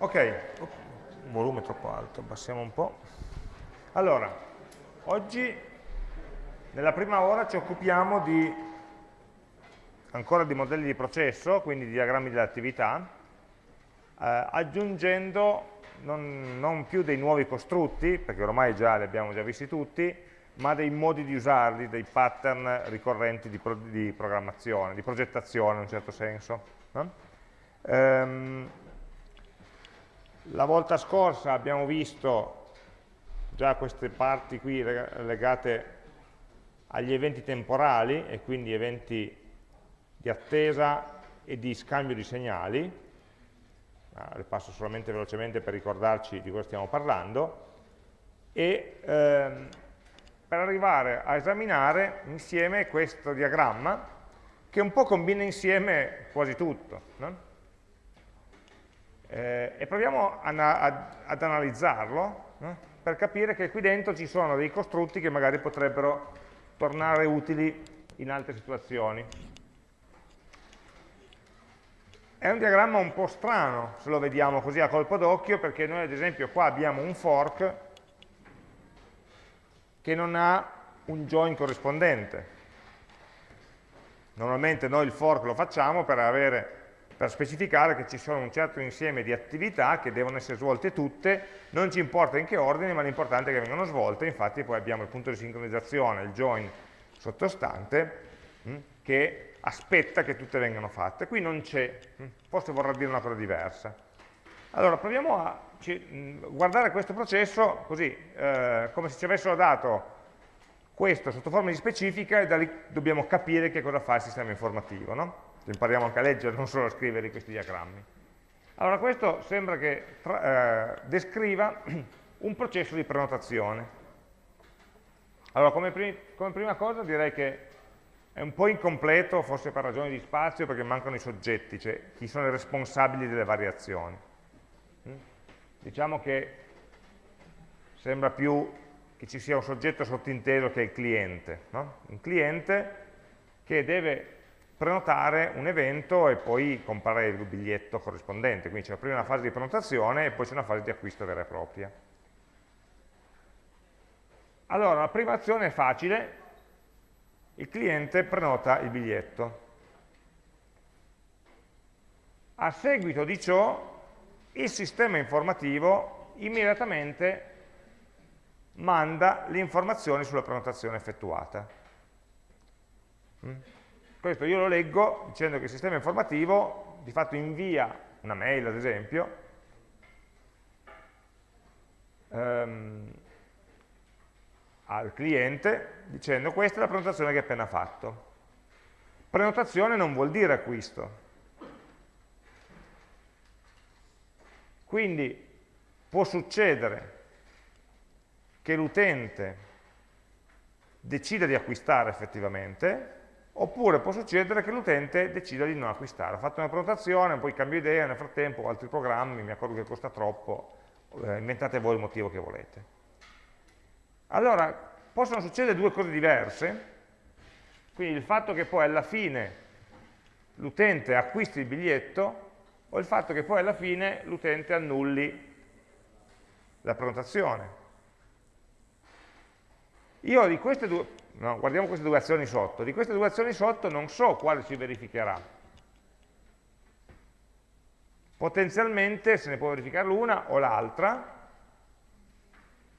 Ok, un volume troppo alto, abbassiamo un po'. Allora, oggi nella prima ora ci occupiamo di, ancora di modelli di processo, quindi di diagrammi dell'attività, eh, aggiungendo non, non, più dei nuovi costrutti, perché ormai già li abbiamo già visti tutti, ma dei modi di usarli, dei pattern ricorrenti di, pro, di programmazione, di progettazione in un certo senso. No? Ehm, la volta scorsa abbiamo visto già queste parti qui legate agli eventi temporali e quindi eventi di attesa e di scambio di segnali. Le passo solamente velocemente per ricordarci di cosa stiamo parlando. E ehm, per arrivare a esaminare insieme questo diagramma che un po' combina insieme quasi tutto. No? Eh, e proviamo ad, ad analizzarlo no? per capire che qui dentro ci sono dei costrutti che magari potrebbero tornare utili in altre situazioni. È un diagramma un po' strano se lo vediamo così a colpo d'occhio perché noi ad esempio qua abbiamo un fork che non ha un join corrispondente. Normalmente noi il fork lo facciamo per avere per specificare che ci sono un certo insieme di attività che devono essere svolte tutte, non ci importa in che ordine, ma l'importante è che vengano svolte, infatti poi abbiamo il punto di sincronizzazione, il join sottostante, mh, hm, che aspetta che tutte vengano fatte. Qui non c'è, hm, forse vorrà dire una cosa diversa. Allora, proviamo a hm, guardare questo processo così, eh, come se ci avessero dato questo sotto forma di specifica e da lì dobbiamo capire che cosa fa il sistema informativo. No? Impariamo anche a leggere, non solo a scrivere questi diagrammi. Allora questo sembra che tra, eh, descriva un processo di prenotazione. Allora come, prim come prima cosa direi che è un po' incompleto, forse per ragioni di spazio, perché mancano i soggetti, cioè chi sono i responsabili delle variazioni. Mm? Diciamo che sembra più che ci sia un soggetto sottinteso che è il cliente. No? Un cliente che deve prenotare un evento e poi comprare il biglietto corrispondente, quindi c'è prima una fase di prenotazione e poi c'è una fase di acquisto vera e propria. Allora, la prima azione è facile, il cliente prenota il biglietto. A seguito di ciò, il sistema informativo immediatamente manda le informazioni sulla prenotazione effettuata. Questo io lo leggo dicendo che il sistema informativo di fatto invia una mail, ad esempio, ehm, al cliente dicendo questa è la prenotazione che hai appena fatto. Prenotazione non vuol dire acquisto. Quindi può succedere che l'utente decida di acquistare effettivamente oppure può succedere che l'utente decida di non acquistare. Ho fatto una prenotazione, poi cambio idea, nel frattempo ho altri programmi, mi accorgo che costa troppo, eh, inventate voi il motivo che volete. Allora, possono succedere due cose diverse, quindi il fatto che poi alla fine l'utente acquisti il biglietto o il fatto che poi alla fine l'utente annulli la prenotazione. Io di queste due, no, guardiamo queste due azioni sotto, di queste due azioni sotto non so quale si verificherà. Potenzialmente se ne può verificare l'una o l'altra,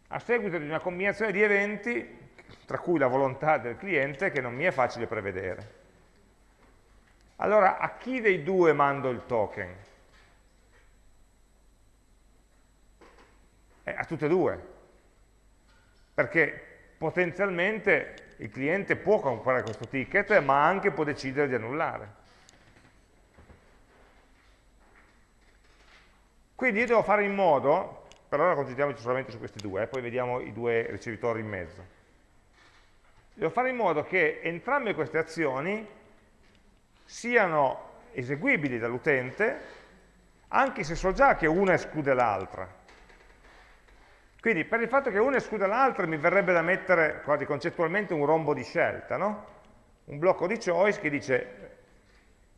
a seguito di una combinazione di eventi, tra cui la volontà del cliente, che non mi è facile prevedere. Allora, a chi dei due mando il token? Eh, a tutte e due. Perché potenzialmente il cliente può comprare questo ticket, ma anche può decidere di annullare. Quindi io devo fare in modo, per ora concentriamoci solamente su questi due, eh, poi vediamo i due ricevitori in mezzo. Devo fare in modo che entrambe queste azioni siano eseguibili dall'utente, anche se so già che una esclude l'altra. Quindi per il fatto che una escluda l'altra mi verrebbe da mettere quasi concettualmente un rombo di scelta, no? un blocco di choice che dice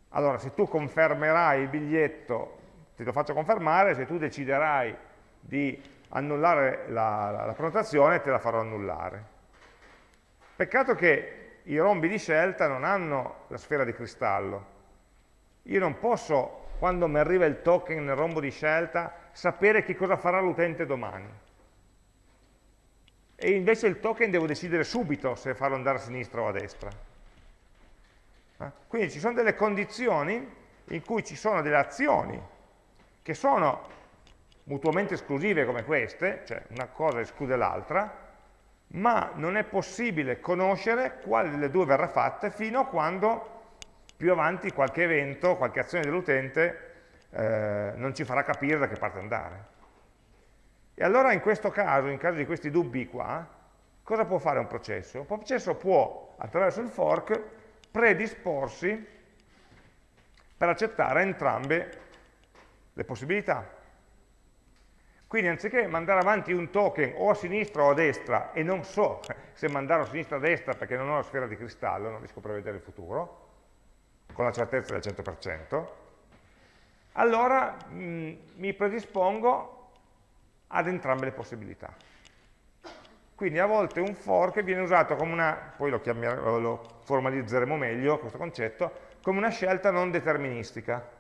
allora se tu confermerai il biglietto ti lo faccio confermare, se tu deciderai di annullare la, la, la prenotazione te la farò annullare. Peccato che i rombi di scelta non hanno la sfera di cristallo. Io non posso, quando mi arriva il token nel rombo di scelta, sapere che cosa farà l'utente domani. E invece il token devo decidere subito se farlo andare a sinistra o a destra. Eh? Quindi ci sono delle condizioni in cui ci sono delle azioni che sono mutuamente esclusive come queste, cioè una cosa esclude l'altra, ma non è possibile conoscere quale delle due verrà fatta fino a quando più avanti qualche evento, qualche azione dell'utente eh, non ci farà capire da che parte andare. E allora in questo caso, in caso di questi dubbi qua, cosa può fare un processo? Un processo può, attraverso il fork, predisporsi per accettare entrambe le possibilità. Quindi anziché mandare avanti un token o a sinistra o a destra, e non so se mandarlo a sinistra o a destra perché non ho la sfera di cristallo, non riesco a prevedere il futuro, con la certezza del 100%, allora mh, mm, mi predispongo ad entrambe le possibilità. Quindi a volte un fork viene usato come una, poi lo, lo formalizzeremo meglio questo concetto, come una scelta non deterministica.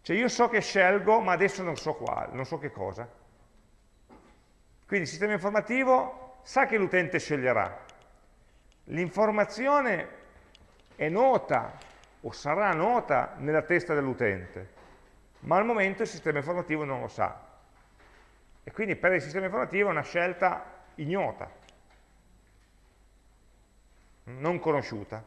Cioè io so che scelgo, ma adesso non so quale, non so che cosa. Quindi il sistema informativo sa che l'utente sceglierà. L'informazione è nota o sarà nota nella testa dell'utente, ma al momento il sistema informativo non lo sa. E quindi per il sistema informativo è una scelta ignota, non conosciuta.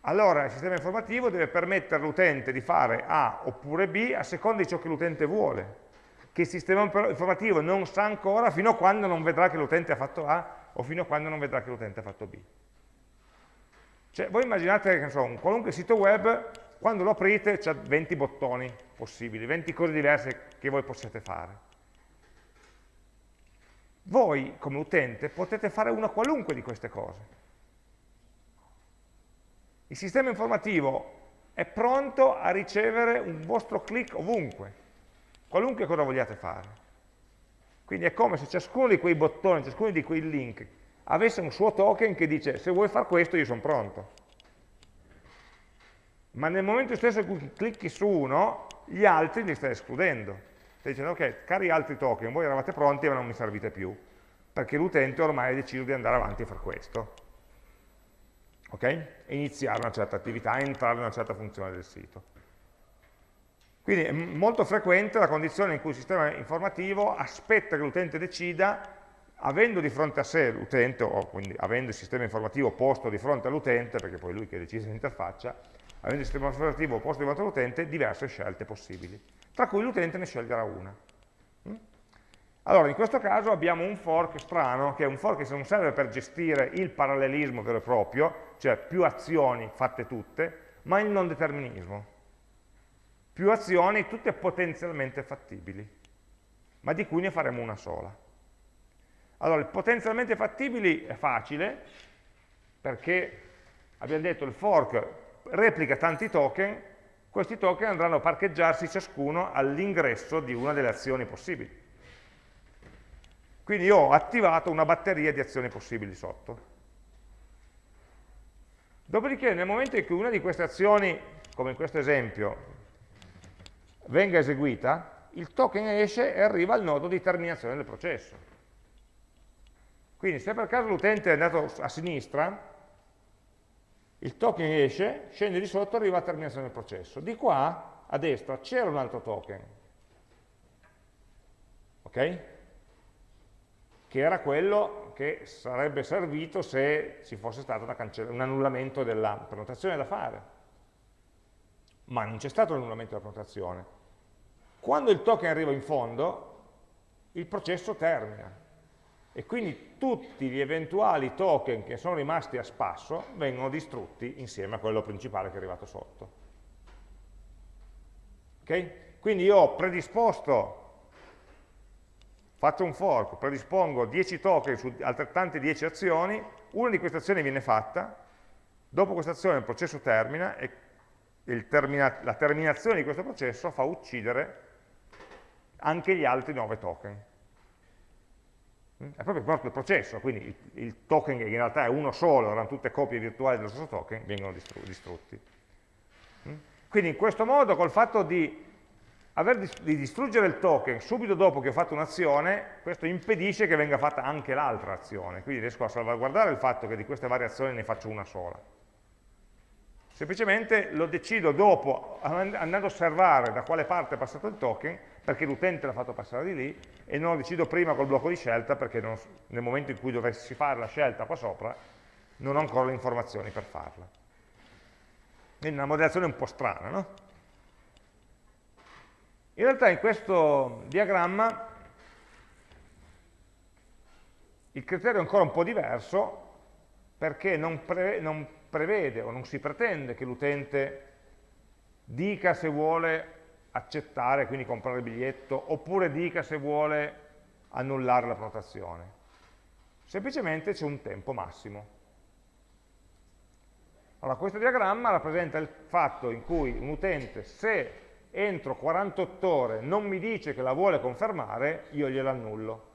Allora il sistema informativo deve permettere all'utente di fare A oppure B a seconda di ciò che l'utente vuole che il sistema informativo non sa ancora fino a quando non vedrà che l'utente ha fatto A o fino a quando non vedrà che l'utente ha fatto B. Cioè, voi immaginate che so, un qualunque sito web, quando lo aprite c'è 20 bottoni possibili, 20 cose diverse che voi possiate fare. Voi, come utente, potete fare una qualunque di queste cose. Il sistema informativo è pronto a ricevere un vostro click ovunque qualunque cosa vogliate fare. Quindi è come se ciascuno di quei bottoni, ciascuno di quei link avesse un suo token che dice se vuoi fare questo io sono pronto. Ma nel momento stesso in cui clicchi su uno, gli altri li stai escludendo. Stai dicendo ok, cari altri token, voi eravate pronti ma non mi servite più, perché l'utente ormai ha deciso di andare avanti a fare questo. Ok? E iniziare una certa attività, entrare in una certa funzione del sito. Quindi è molto frequente la condizione in cui il sistema informativo aspetta che l'utente decida, avendo di fronte a sé l'utente, o quindi avendo il sistema informativo posto di fronte all'utente, perché poi lui che decide l'interfaccia, avendo il sistema informativo posto fronte all'utente, diverse scelte possibili, tra cui l'utente ne sceglierà una. Mm? Allora, in questo caso abbiamo un fork strano, che è un fork che non serve per gestire il parallelismo vero e proprio, cioè più azioni fatte tutte, ma il non determinismo più azioni, tutte potenzialmente fattibili, ma di cui ne faremo una sola. Allora, il potenzialmente fattibili è facile, perché abbiamo detto il fork replica tanti token, questi token andranno a parcheggiarsi ciascuno all'ingresso di una delle azioni possibili. Quindi io ho attivato una batteria di azioni possibili sotto. Dopodiché nel momento in cui una di queste azioni, come in questo esempio, venga eseguita, il token esce e arriva al nodo di terminazione del processo. Quindi se per caso l'utente è andato a sinistra, il token esce, scende di sotto e arriva a terminazione del processo. Di qua, a destra, c'era un altro token, ok? Che era quello che sarebbe servito se ci fosse stato un annullamento della prenotazione da fare ma non c'è stato l'annullamento della prenotazione. Quando il token arriva in fondo, il processo termina e quindi tutti gli eventuali token che sono rimasti a spasso vengono distrutti insieme a quello principale che è arrivato sotto. Okay? Quindi io ho predisposto, faccio un fork, predispongo 10 token su altrettante 10 azioni, una di queste azioni viene fatta, dopo questa azione il processo termina e termina la terminazione di questo processo fa uccidere anche gli altri 9 token. È proprio, il processo, quindi il, il, token che in realtà è uno solo, erano tutte copie virtuali dello stesso token, vengono distrutti. Mm? Quindi in questo modo, col fatto di, aver, di distruggere il token subito dopo che ho fatto un'azione, questo impedisce che venga fatta anche l'altra azione, quindi riesco a salvaguardare il fatto che di queste varie azioni ne faccio una sola. Semplicemente lo decido dopo, andando a osservare da quale parte è passato il token, perché l'utente l'ha fatto passare di lì, e non lo decido prima col blocco di scelta, perché non, nel momento in cui dovessi fare la scelta qua sopra, non ho ancora le informazioni per farla. Quindi una modellazione un po' strana, no? In realtà in questo diagramma il criterio è ancora un po' diverso, perché non, pre non prevede o non si pretende che l'utente dica se vuole accettare, quindi comprare il biglietto, oppure dica se vuole annullare la prenotazione. Semplicemente c'è un tempo massimo. Allora, questo diagramma rappresenta il fatto in cui un utente, se entro 48 ore non mi dice che la vuole confermare, io glielo annullo.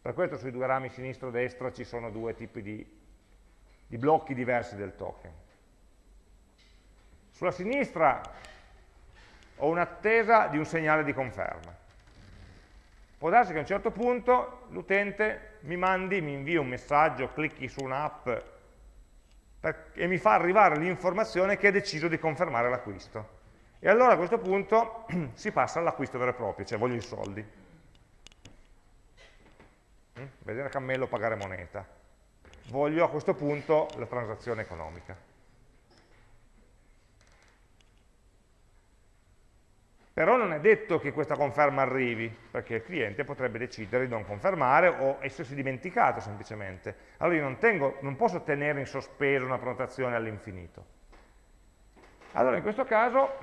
Per questo sui due rami sinistro e destra ci sono due tipi di, di blocchi diversi del token. Sulla sinistra ho un'attesa di un segnale di conferma. Può darsi che a un certo punto l'utente mi mandi, mi invia un messaggio, clicchi su un'app e mi fa arrivare l'informazione che ha deciso di confermare l'acquisto. E allora a questo punto si passa all'acquisto vero e proprio, cioè voglio i soldi. Mm? vedere cammello pagare moneta. Voglio a questo punto la transazione economica. Però non è detto che questa conferma arrivi, perché il cliente potrebbe decidere di non confermare o essersi dimenticato semplicemente. Allora io non, tengo, non posso tenere in sospeso una prenotazione all'infinito. Allora in questo caso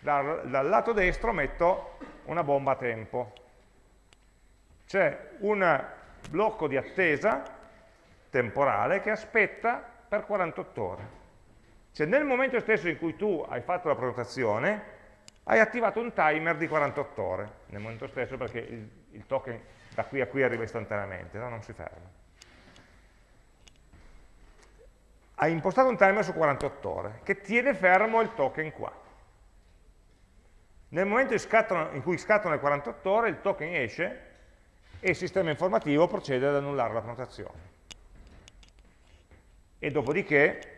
dal, dal lato destro metto una bomba a tempo c'è un blocco di attesa temporale che aspetta per 48 ore. Cioè nel momento stesso in cui tu hai fatto la prenotazione, hai attivato un timer di 48 ore, nel momento stesso perché il, il token da qui a qui arriva istantaneamente, no? non si ferma. Hai impostato un timer su 48 ore, che tiene fermo il token qua. Nel momento in cui scattano le 48 ore, il token esce e il sistema informativo procede ad annullare la prenotazione. E dopodiché,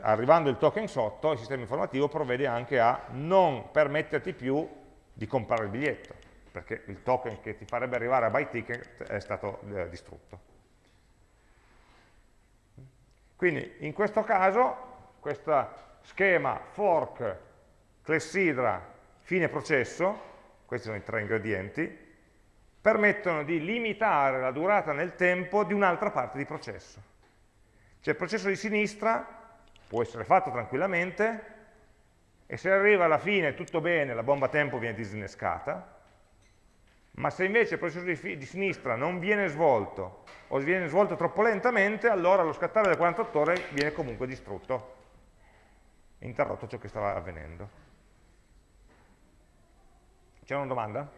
arrivando il token sotto, il sistema informativo provvede anche a non permetterti più di comprare il biglietto, perché il token che ti farebbe arrivare a buy ticket è stato eh, distrutto. Quindi in questo caso, questo schema fork, clessidra, fine processo, questi sono i tre ingredienti, permettono di limitare la durata nel tempo di un'altra parte di processo. Cioè il processo di sinistra può essere fatto tranquillamente e se arriva alla fine tutto bene, la bomba tempo viene disinnescata, ma se invece il processo di, di sinistra non viene svolto o viene svolto troppo lentamente, allora allo scattare delle 48 ore viene comunque distrutto, interrotto ciò che stava avvenendo. C'è una domanda?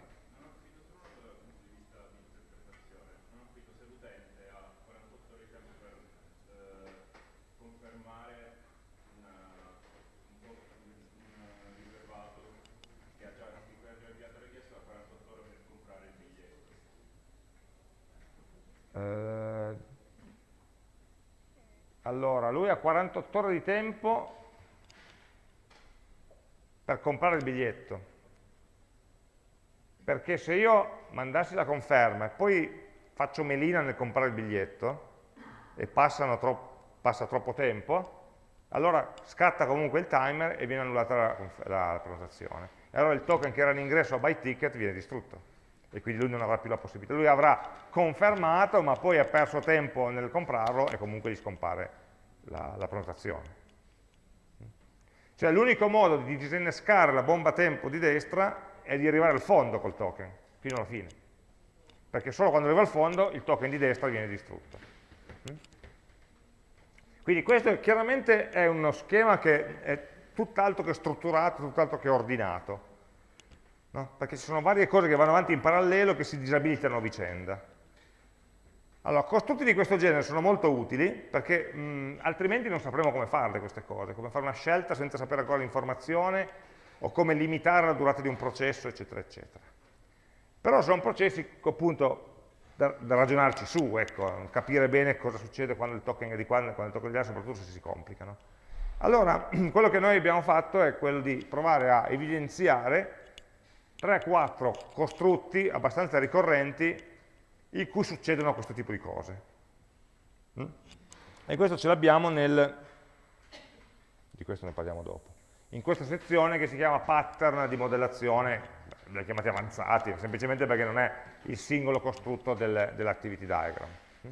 Allora, lui ha 48 ore di tempo per comprare il biglietto. Perché se io mandassi la conferma e poi faccio melina nel comprare il biglietto e tro passa troppo tempo, allora scatta comunque il timer e viene annullata la, la, la prenotazione. E allora il token che era in ingresso a buy ticket viene distrutto e quindi lui non avrà più la possibilità. Lui avrà confermato, ma poi ha perso tempo nel comprarlo e comunque gli scompare la, la prenotazione. Cioè l'unico modo di disinnescare la bomba tempo di destra è di arrivare al fondo col token, fino alla fine. Perché solo quando arriva al fondo il token di destra viene distrutto. Quindi questo chiaramente è uno schema che è tutt'altro che strutturato, tutt'altro che ordinato, no? perché ci sono varie cose che vanno avanti in parallelo che si disabilitano a vicenda. Allora, costrutti di questo genere sono molto utili perché mh, altrimenti non sapremo come farle queste cose, come fare una scelta senza sapere ancora l'informazione o come limitare la durata di un processo, eccetera, eccetera. Però sono processi appunto da, da ragionarci su, ecco, capire bene cosa succede quando il token è di qua e quando il token è di là, soprattutto se si complicano. Allora, quello che noi abbiamo fatto è quello di provare a evidenziare 3-4 costrutti abbastanza ricorrenti in cui succedono questo tipo di cose. Mm? E questo ce l'abbiamo nel... di questo ne parliamo dopo. In questa sezione che si chiama pattern di modellazione, li chiamati avanzati, semplicemente perché non è il singolo costrutto del, dell'activity diagram. Mm?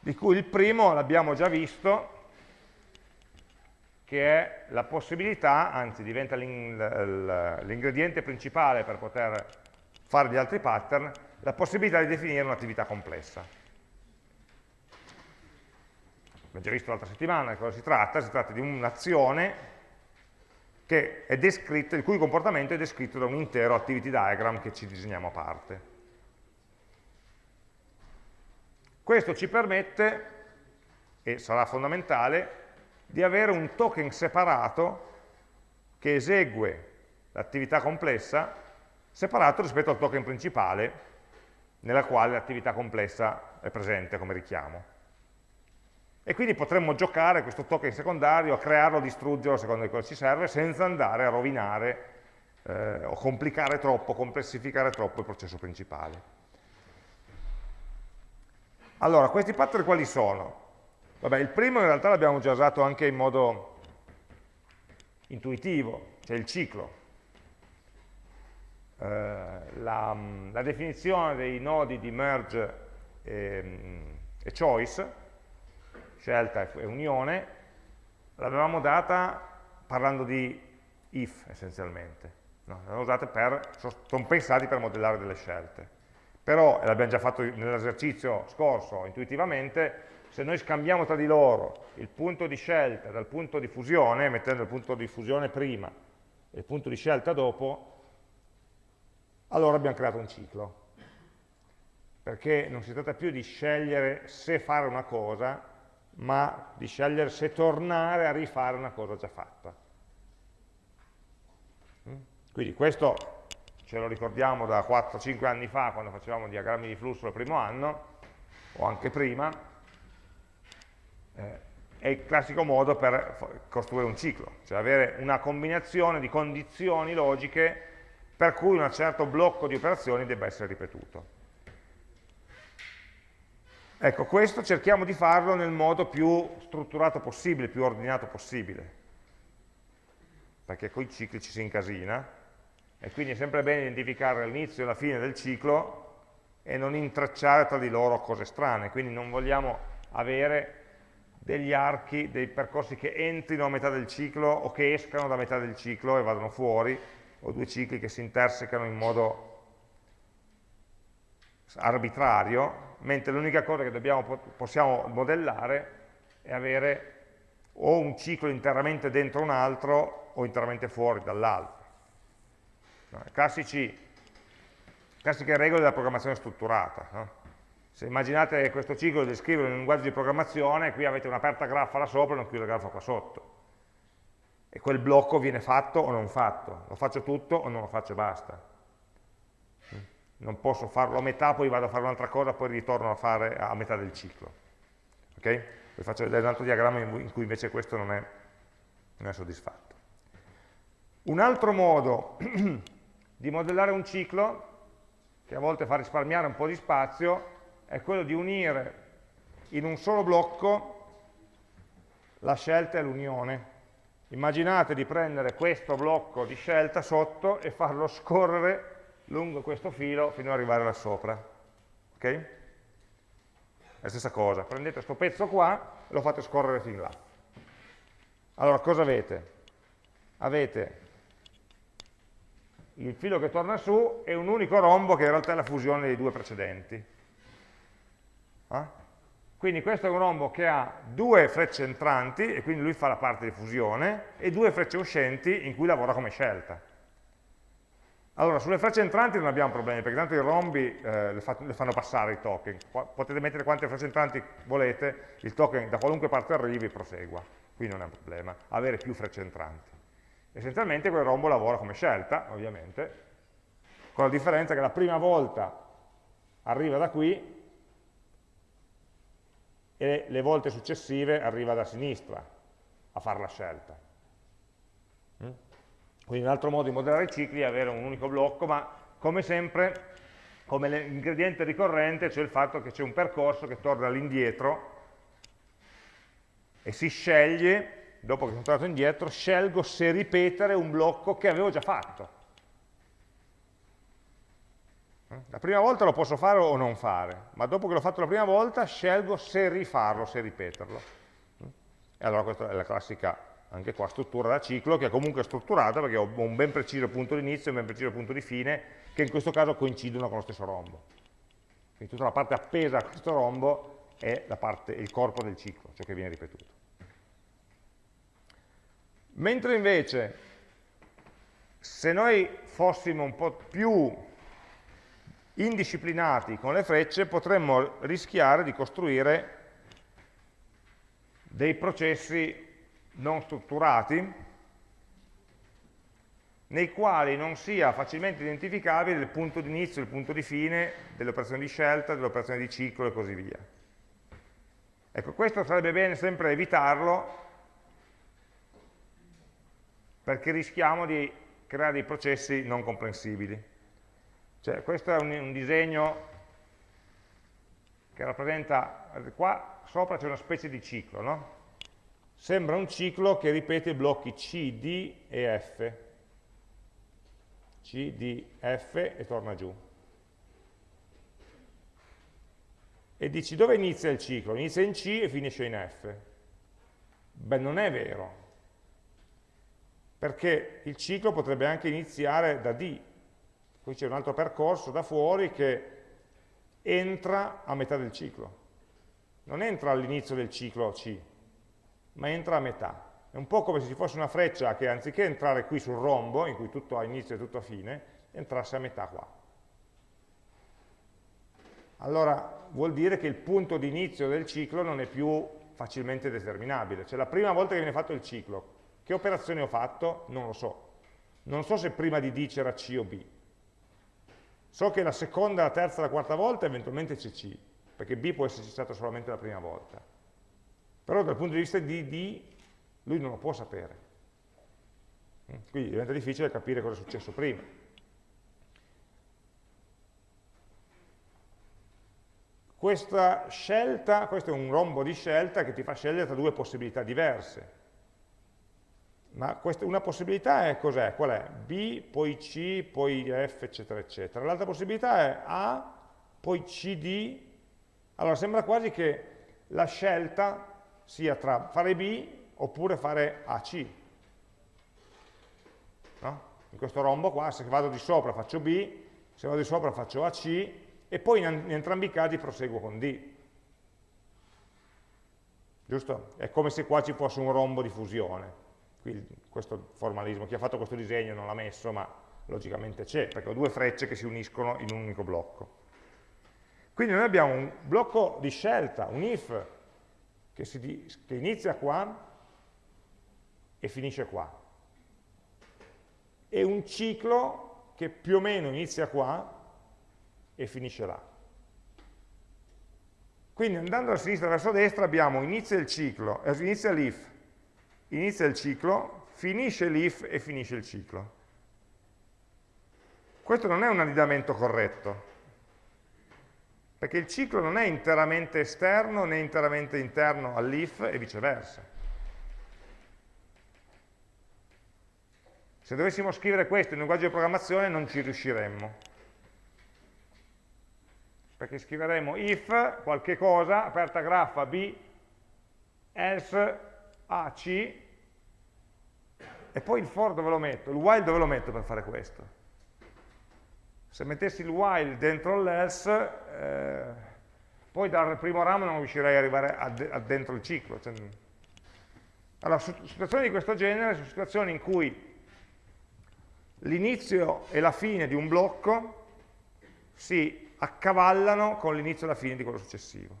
Di cui il primo l'abbiamo già visto, che è la possibilità, anzi diventa l'ingrediente principale per poter fare gli altri pattern, la possibilità di definire un'attività complessa. Abbiamo già visto l'altra settimana di cosa si tratta, si tratta di un'azione il cui comportamento è descritto da un intero activity diagram che ci disegniamo a parte. Questo ci permette, e sarà fondamentale, di avere un token separato che esegue l'attività complessa separato rispetto al token principale nella quale l'attività complessa è presente come richiamo. E quindi potremmo giocare questo token secondario, a crearlo, distruggerlo secondo cosa ci serve, senza andare a rovinare eh, o complicare troppo, complessificare troppo il processo principale. Allora, questi pattern quali sono? Vabbè, il primo in realtà l'abbiamo già usato anche in modo intuitivo, cioè il ciclo. Eh, la, la, definizione dei nodi di merge e, e choice, scelta e unione, l'avevamo data parlando di if essenzialmente. No, l'abbiamo usata per, sono pensati per modellare delle scelte. Però, e l'abbiamo già fatto nell'esercizio scorso intuitivamente, se noi scambiamo tra di loro il punto di scelta dal punto di fusione, mettendo il punto di fusione prima e il punto di scelta dopo, allora abbiamo creato un ciclo. Perché non si tratta più di scegliere se fare una cosa, ma di scegliere se tornare a rifare una cosa già fatta. Mm? Quindi questo ce lo ricordiamo da 4-5 anni fa, quando facevamo diagrammi di flusso il primo anno, o anche prima, eh, è il classico modo per costruire un ciclo, cioè avere una combinazione di condizioni logiche per cui un certo blocco di operazioni debba essere ripetuto. Ecco, questo cerchiamo di farlo nel modo più strutturato possibile, più ordinato possibile, perché con i cicli ci si incasina, e quindi è sempre bene identificare l'inizio e la fine del ciclo e non intracciare tra di loro cose strane, quindi non vogliamo avere degli archi, dei percorsi che entrino a metà del ciclo o che escano da metà del ciclo e vadano fuori, o due cicli che si intersecano in modo arbitrario, mentre l'unica cosa che dobbiamo, possiamo modellare è avere o un ciclo interamente dentro un altro o interamente fuori dall'altro. Classici, classiche regole della programmazione strutturata. No? Se immaginate questo ciclo di scrivere in un linguaggio di programmazione, qui avete un'aperta graffa là sopra e una chiusa graffa qua sotto. E quel blocco viene fatto o non fatto. Lo faccio tutto o non lo faccio e basta. Non posso farlo a metà, poi vado a fare un'altra cosa, poi ritorno a fare a metà del ciclo. Ok? Vi faccio vedere un altro diagramma in cui invece questo non è, non è soddisfatto. Un altro modo di modellare un ciclo, che a volte fa risparmiare un po' di spazio, è quello di unire in un solo blocco la scelta e l'unione. Immaginate di prendere questo blocco di scelta sotto e farlo scorrere lungo questo filo fino ad arrivare là sopra. Ok? La stessa cosa, prendete questo pezzo qua e lo fate scorrere fin là. Allora, cosa avete? Avete il filo che torna su e un unico rombo che in realtà è la fusione dei due precedenti. Eh? Quindi questo è un rombo che ha due frecce entranti, e quindi lui fa la parte di fusione, e due frecce uscenti in cui lavora come scelta. Allora, sulle frecce entranti non abbiamo problemi, perché tanto i rombi eh, le, fa, le, fanno passare i token. Potete mettere quante frecce entranti volete, il token da qualunque parte arrivi prosegua, qui non è un problema, avere più frecce entranti. Essenzialmente quel rombo lavora come scelta, ovviamente, con la differenza che la prima volta arriva da qui e le volte successive arriva da sinistra a fare la scelta. Mm? Quindi un altro modo di modellare i cicli è avere un unico blocco, ma come sempre, come ingrediente ricorrente, c'è il fatto che c'è un percorso che torna all'indietro e si sceglie, dopo che sono tornato indietro, scelgo se ripetere un blocco che avevo già fatto. La prima volta lo posso fare o non fare, ma dopo che l'ho fatto la prima volta scelgo se rifarlo, se ripeterlo. E allora questa è la classica, anche qua, struttura da ciclo, che è comunque strutturata perché ho un ben preciso punto di inizio e un ben preciso punto di fine, che in questo caso coincidono con lo stesso rombo. Quindi tutta la parte appesa a questo rombo è parte, il corpo del ciclo, ciò che viene ripetuto. Mentre invece, se noi fossimo un po' più indisciplinati con le frecce potremmo rischiare di costruire dei processi non strutturati nei quali non sia facilmente identificabile il punto di inizio il punto di fine delle operazioni di scelta, delle operazioni di ciclo e così via. Ecco, questo sarebbe bene sempre evitarlo perché rischiamo di creare dei processi non comprensibili. Cioè, questo è un, un disegno che rappresenta, qua sopra c'è una specie di ciclo, no? Sembra un ciclo che ripete i blocchi C, D e F. C, D, F e torna giù. E dici dove inizia il ciclo? Inizia in C e finisce in F. Beh, non è vero, perché il ciclo potrebbe anche iniziare da D, Qui c'è un altro percorso da fuori che entra a metà del ciclo. Non entra all'inizio del ciclo C, ma entra a metà. È un po' come se ci fosse una freccia che anziché entrare qui sul rombo, in cui tutto ha inizio e tutto ha fine, entrasse a metà qua. Allora vuol dire che il punto di inizio del ciclo non è più facilmente determinabile. Cioè la prima volta che viene fatto il ciclo, che operazione ho fatto? Non lo so. Non so se prima di D c'era C o B. So che la seconda, la terza, la quarta volta eventualmente c'è C, perché B può esserci stato solamente la prima volta. Però dal punto di vista di D, lui non lo può sapere. Mm? Quindi diventa difficile capire cosa è successo prima. Questa scelta, questo è un rombo di scelta che ti fa scegliere tra due possibilità diverse. Ma questa, una possibilità è cos'è? Qual è? B, poi C, poi F, eccetera, eccetera. L'altra possibilità è A, poi CD. Allora sembra quasi che la scelta sia tra fare B oppure fare AC. No? In questo rombo qua, se vado di sopra faccio B, se vado di sopra faccio AC e poi in, in entrambi i casi proseguo con D. Giusto? È come se qua ci fosse un rombo di fusione qui questo formalismo, chi ha fatto questo disegno non l'ha messo, ma logicamente c'è, perché ho due frecce che si uniscono in un unico blocco. Quindi noi abbiamo un blocco di scelta, un if, che, si, che inizia qua e finisce qua. E un ciclo che più o meno inizia qua e finisce là. Quindi andando da sinistra verso destra abbiamo inizia il ciclo, eh, inizia l'if, inizia il ciclo, finisce l'if e finisce il ciclo. Questo non è un annidamento corretto, perché il ciclo non è interamente esterno né interamente interno all'if e viceversa. Se dovessimo scrivere questo in linguaggio di programmazione non ci riusciremmo. Perché scriveremo if qualche cosa, aperta graffa b, else AC e poi il for dove lo metto? Il while dove lo metto per fare questo? Se mettessi il while dentro l'else, eh, poi dal primo ramo non riuscirei ad arrivare a, a dentro il ciclo. Cioè, allora, situazioni di questo genere sono situazioni in cui l'inizio e la fine di un blocco si accavallano con l'inizio e la fine di quello successivo.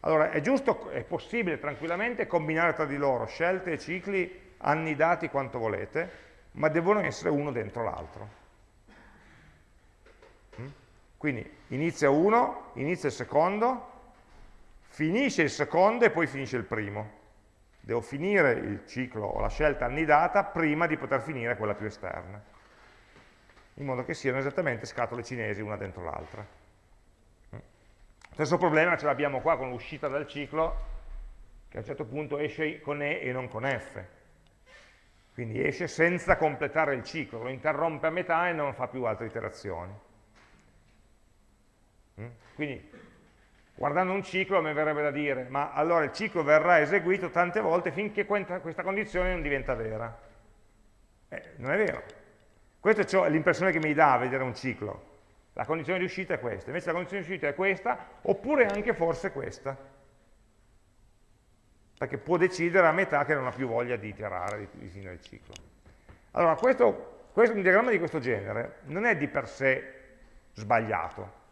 Allora, è giusto, è possibile tranquillamente combinare tra di loro scelte e cicli annidati quanto volete, ma devono essere uno dentro l'altro. Mm? Quindi inizia uno, inizia il secondo, finisce il secondo e poi finisce il primo. Devo finire il ciclo o la scelta annidata prima di poter finire quella più esterna, in modo che siano esattamente scatole cinesi una dentro l'altra. Mm? Stesso problema ce l'abbiamo qua con l'uscita dal ciclo, che a un certo punto esce con E e non con F. Quindi esce senza completare il ciclo, lo interrompe a metà e non fa più altre iterazioni. Mm? Quindi, guardando un ciclo, mi verrebbe da dire, ma allora il ciclo verrà eseguito tante volte finché questa condizione non diventa vera. Eh, non è vero. Questa è l'impressione che mi dà a vedere un ciclo. La condizione di uscita è questa, invece la condizione di uscita è questa, oppure anche forse questa perché può decidere a metà che non ha più voglia di iterare, di, di finire il ciclo. Allora, questo, questo, un diagramma di questo genere non è di per sé sbagliato,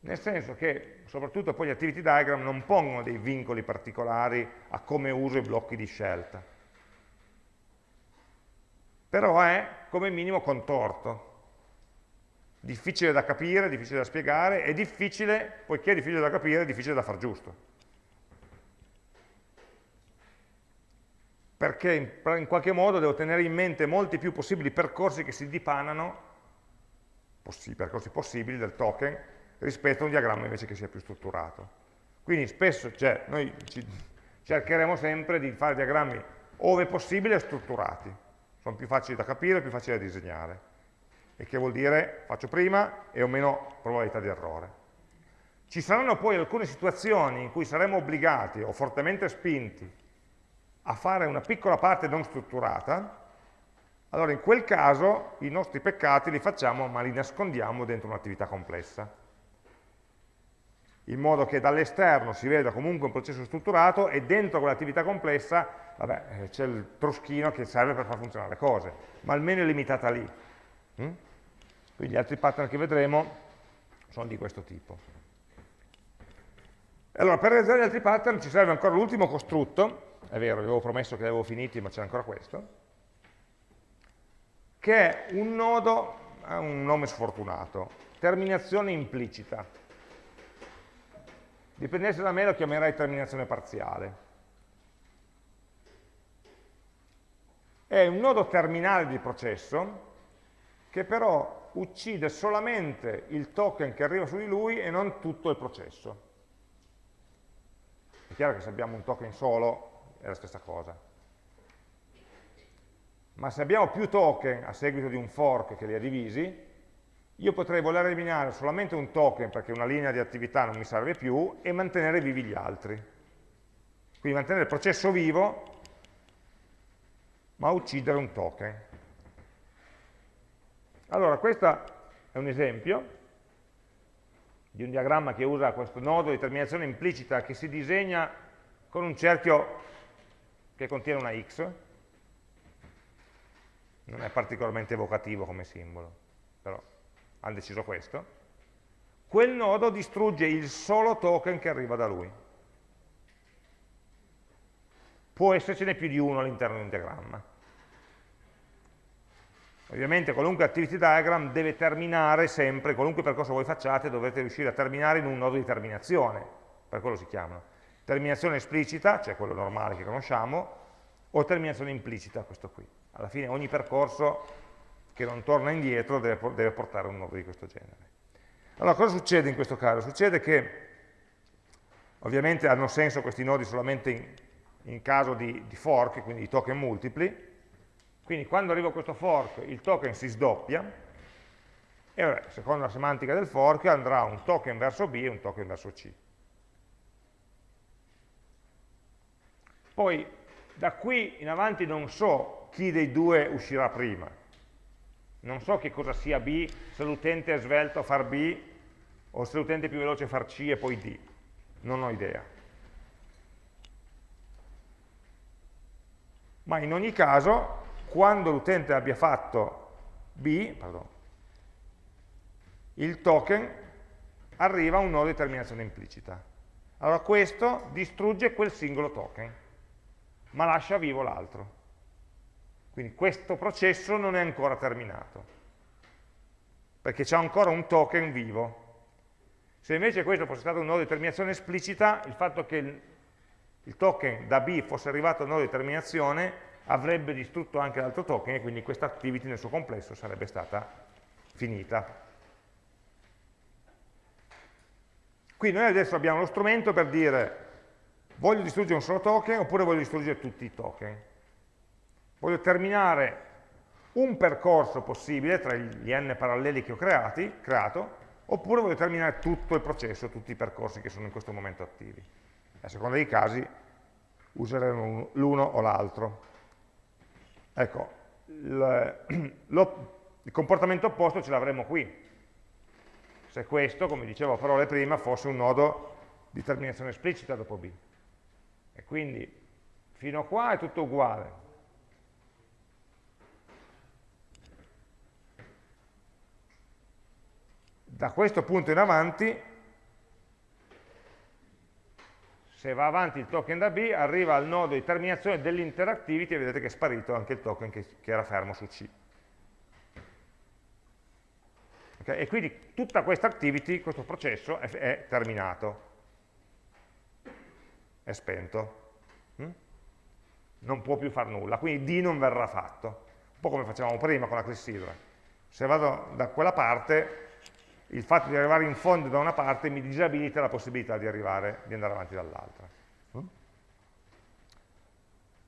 nel senso che soprattutto poi gli activity diagram non pongono dei vincoli particolari a come uso i blocchi di scelta, però è come minimo contorto, difficile da capire, difficile da spiegare, e difficile, poiché è difficile da capire, è difficile da far giusto. Perché in, in, qualche modo devo tenere in mente molti più possibili percorsi che si dipanano, possi, percorsi possibili del token, rispetto a un diagramma invece che sia più strutturato. Quindi spesso cioè, noi cercheremo sempre di fare diagrammi ove possibile strutturati, sono più facili da capire, più facili da disegnare, e che vuol dire faccio prima e ho meno probabilità di errore. Ci saranno poi alcune situazioni in cui saremo obbligati o fortemente spinti a fare una piccola parte non strutturata, allora in quel caso i nostri peccati li facciamo ma li nascondiamo dentro un'attività complessa. In modo che dall'esterno si veda comunque un processo strutturato e dentro quell'attività complessa eh, c'è il troschino che serve per far funzionare le cose, ma almeno è limitata lì. Mm? Quindi gli altri pattern che vedremo sono di questo tipo. Allora, per realizzare gli altri pattern ci serve ancora l'ultimo costrutto, è vero, avevo promesso che li avevo finiti, ma c'è ancora questo, che è un nodo, ha un nome sfortunato, terminazione implicita. Dipendesse da me lo chiamerei terminazione parziale. È un nodo terminale di processo che però uccide solamente il token che arriva su di lui e non tutto il processo. È chiaro che se abbiamo un token solo è la stessa cosa. Ma se abbiamo più token a seguito di un fork che li ha divisi, io potrei voler eliminare solamente un token perché una linea di attività non mi serve più e mantenere vivi gli altri. Quindi mantenere il processo vivo, ma uccidere un token. Allora, questo è un esempio di un diagramma che usa questo nodo di terminazione implicita che si disegna con un cerchio che contiene una x, non è particolarmente evocativo come simbolo, però hanno deciso questo, quel nodo distrugge il solo token che arriva da lui. Può essercene più di uno all'interno di un diagramma. Ovviamente qualunque activity diagram deve terminare sempre, qualunque percorso voi facciate dovete riuscire a terminare in un nodo di terminazione, per quello si chiamano. Terminazione esplicita, cioè quello normale che conosciamo, o terminazione implicita, questo qui. Alla fine ogni percorso che non torna indietro deve, deve portare un nodo di questo genere. Allora, cosa succede in questo caso? Succede che, ovviamente hanno senso questi nodi solamente in, in caso di, di fork, quindi di token multipli, quindi quando arriva questo fork il token si sdoppia, e vabbè, secondo la semantica del fork andrà un token verso B e un token verso C. Poi da qui in avanti non so chi dei due uscirà prima, non so che cosa sia B, se l'utente è svelto a far B o se l'utente è più veloce far C e poi D, non ho idea. Ma in ogni caso, quando l'utente abbia fatto B, pardon, il token arriva a un nodo di terminazione implicita. Allora questo distrugge quel singolo token, ma lascia vivo l'altro. Quindi questo processo non è ancora terminato, perché c'è ancora un token vivo. Se invece questo fosse stato un nodo di terminazione esplicita, il fatto che il, token da B fosse arrivato al nodo di terminazione avrebbe distrutto anche l'altro token e quindi questa activity nel suo complesso sarebbe stata finita. Qui noi adesso abbiamo lo strumento per dire voglio distruggere un solo token oppure voglio distruggere tutti i token. Voglio terminare un percorso possibile tra gli n paralleli che ho creati, creato, oppure voglio terminare tutto il processo, tutti i percorsi che sono in questo momento attivi. A seconda dei casi useremo l'uno o l'altro. Ecco, il, il comportamento opposto ce l'avremo qui se questo, come dicevo a parole prima, fosse un nodo di terminazione esplicita dopo B. E quindi fino a qua è tutto uguale. Da questo punto in avanti, se va avanti il token da B, arriva al nodo di terminazione dell'interactivity e vedete che è sparito anche il token che, che era fermo su C. Okay? E quindi tutta questa activity, questo processo è, è terminato, è spento. Mm? Non può più fare nulla, quindi D non verrà fatto. Un po' come facevamo prima con la clessidra. Se vado da quella parte, il fatto di arrivare in fondo da una parte mi disabilita la possibilità di, arrivare, di andare avanti dall'altra. Mm?